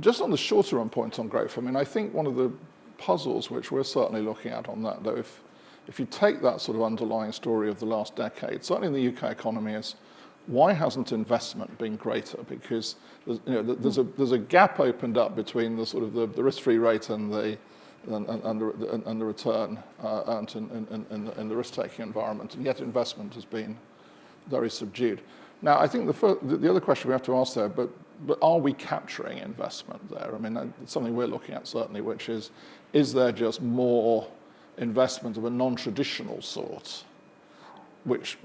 E: just on the shorter run point on growth, I mean, I think one of the puzzles which we're certainly looking at on that, though, if, if you take that sort of underlying story of the last decade, certainly in the UK economy is, why hasn't investment been greater? Because there's, you know, there's, a, there's a gap opened up between the sort of the, the risk-free rate and the, and, and, the, and the return uh, in, in the risk-taking environment, and yet investment has been very subdued. Now, I think the, first, the other question we have to ask there, but but are we capturing investment there? I mean, something we're looking at certainly, which is, is there just more investment of a non-traditional sort, which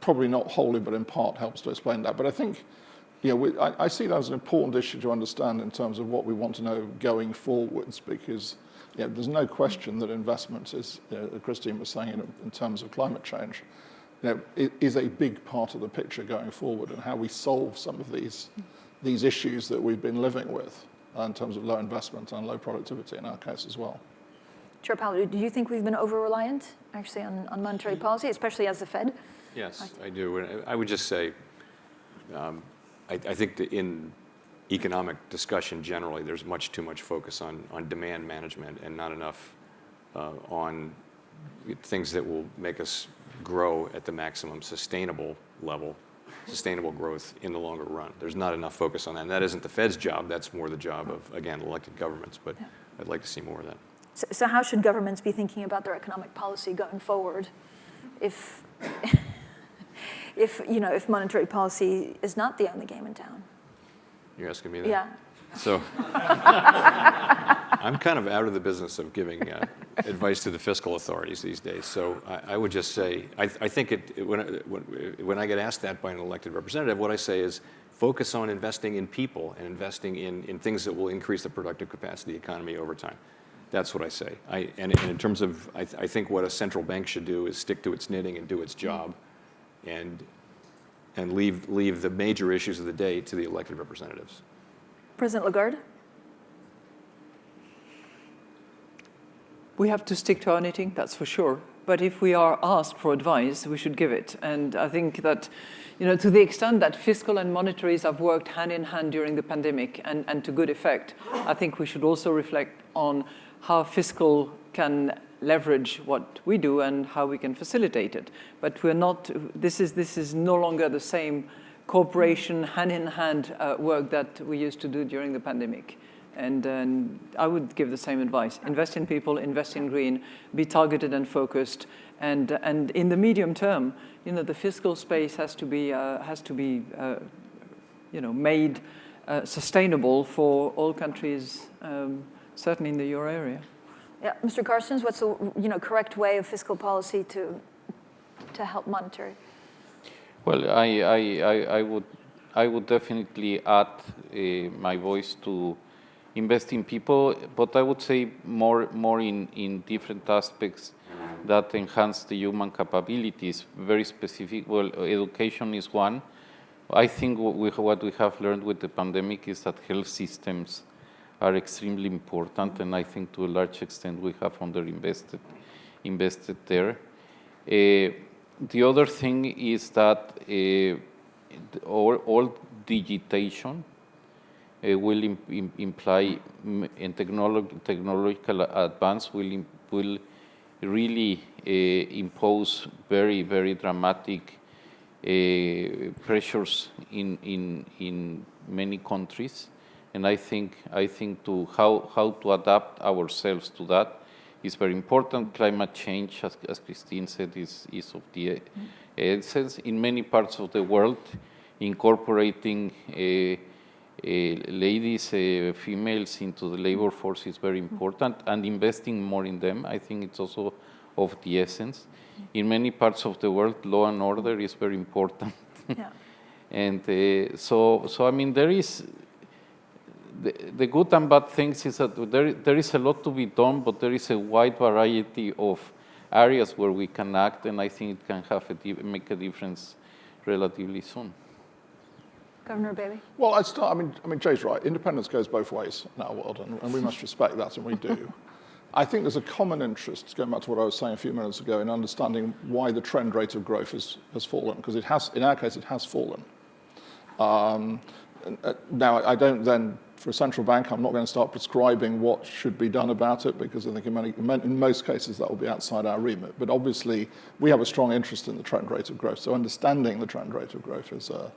E: probably not wholly, but in part helps to explain that. But I think, you know, we, I, I see that as an important issue to understand in terms of what we want to know going forwards, because you know, there's no question that investment is, you know, Christine was saying, in, in terms of climate change, you know, is a big part of the picture going forward and how we solve some of these, these issues that we've been living with uh, in terms of low investment and low productivity in our case as well.
A: Chair Powell, do you think we've been over-reliant actually on, on monetary policy, especially as the Fed?
C: Yes, I do. I would just say, um, I, I think that in economic discussion generally, there's much too much focus on, on demand management and not enough uh, on things that will make us grow at the maximum sustainable level, sustainable growth in the longer run. There's not enough focus on that. And that isn't the Fed's job. That's more the job of, again, elected governments. But
A: Yeah.
C: I'd like to see more of that.
A: So, so how should governments be thinking about their economic policy going forward if, if, you know, if monetary policy is not the only game in town?
C: You're asking me that?
A: Yeah.
C: So I'm kind of out of the business of giving uh, advice to the fiscal authorities these days. So I, I would just say, I, I think it, when, I- when, when I get asked that by an elected representative, what I say is focus on investing in people and investing in, in things that will increase the productive capacity of the economy over time. That's what I say. I, and, and in terms of, I, I think what a central bank should do is stick to its knitting and do its job and, and leave, leave the major issues of the day to the elected representatives.
A: President Lagarde?
D: We have to stick to our knitting, that's for sure. But if we are asked for advice, we should give it. And I think that, you know, to the extent that fiscal and monetaries have worked hand in hand during the pandemic and, and to good effect, I think we should also reflect on how fiscal can leverage what we do and how we can facilitate it. But we're not, this is, this is no longer the same cooperation, hand-in-hand uh, work that we used to do during the pandemic. And, and I would give the same advice. Invest in people, invest in green, be targeted and focused. And, and in the medium term, you know, the fiscal space has to be, uh, has to be uh, you know, made uh, sustainable for all countries, um, certainly in the euro area.
A: Yeah, Mr. Carstens, what's the, you know, correct way of fiscal policy to, to help monetary?
B: Well, I, I, I, I would, I would definitely add uh, my voice to invest in people, but I would say more, more in, in different aspects that enhance the human capabilities, very specific. Well, education is one. I think what we, what we have learned with the pandemic is that health systems are extremely important, and I think to a large extent we have underinvested invested there. Uh, the other thing is that uh, all, all digitation will im im imply and technolog technological advance will will really uh, impose very very dramatic uh, pressures in in in many countries, and I think I think to how how to adapt ourselves to that is very important. Climate change, as, as Christine said, is, is of the essence in many parts of the world, incorporating uh, ladies, uh, females into the labor force is very important, and investing more in them, I think it's also of the essence. In many parts of the world, law and order is very important.
A: Yeah.
B: and uh, so, so, I mean, there is, the, the good and bad things is that there, there is a lot to be done, but there is a wide variety of areas where we can act, and I think it can have a make a difference relatively soon.
A: Governor Bailey?
E: Well, I, start, I mean, I mean, Jay's right. Independence goes both ways in our world, and, and we must respect that, and we do. I think there's a common interest, going back to what I was saying a few minutes ago, in understanding why the trend rate of growth has, has fallen, because it has, in our case, it has fallen. Um, uh, now, I don't then, for a central bank, I'm not going to start prescribing what should be done about it, because I think in, many, in most cases that will be outside our remit. But obviously, we have a strong interest in the trend rate of growth, so understanding the trend rate of growth is, uh,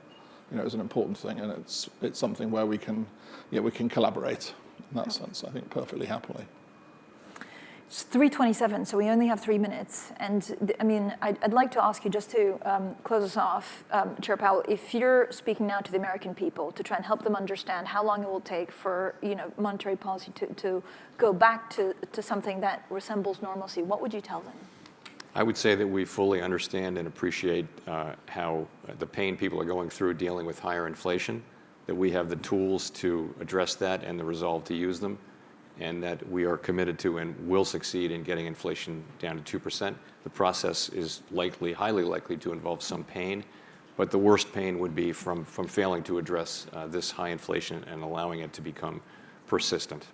E: you know, is an important thing, and it's, it's something where we can, know, we can collaborate in that sense, I think, perfectly happily.
A: It's 3:27, so we only have three minutes. And I mean, I'd, I'd like to ask you just to um, close us off, um, Chair Powell, if you're speaking now to the American people to try and help them understand how long it will take for you know monetary policy to, to go back to, to something that resembles normalcy, what would you tell them?
C: I would say that we fully understand and appreciate uh, how uh, the pain people are going through dealing with higher inflation, that we have the tools to address that and the resolve to use them, and that we are committed to and will succeed in getting inflation down to 2%. The process is likely, highly likely to involve some pain, but the worst pain would be from, from failing to address uh, this high inflation and allowing it to become persistent.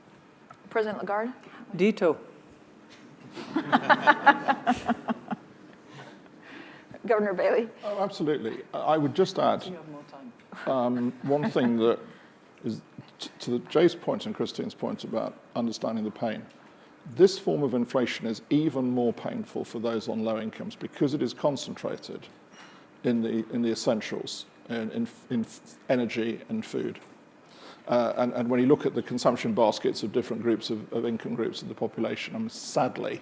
A: President Lagarde?
D: Dito.
A: Governor Bailey?
E: Oh, absolutely. I I would just add
D: You have more time.
E: um, one thing that is to the, Jay's point and Christine's point about understanding the pain. This form of inflation is even more painful for those on low incomes because it is concentrated in the, in the essentials, in, in, in energy and food. Uh, and, and when you look at the consumption baskets of different groups of, of income groups of the population, I mean, sadly,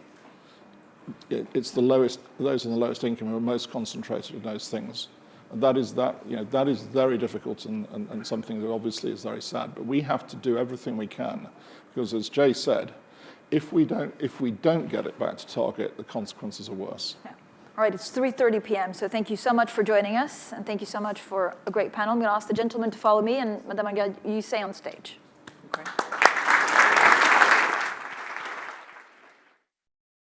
E: it, it's the lowest, those in the lowest income are most concentrated in those things. And that is, that, you know, that is very difficult and, and, and something that obviously is very sad. But we have to do everything we can because, as Jay said, if we don't, if we don't get it back to target, the consequences are worse.
A: Yeah. All right, it's 3.30 p.m., so thank you so much for joining us, and thank you so much for a great panel. I'm going to ask the gentleman to follow me, and Madame Lagarde, you stay on stage.
D: Okay.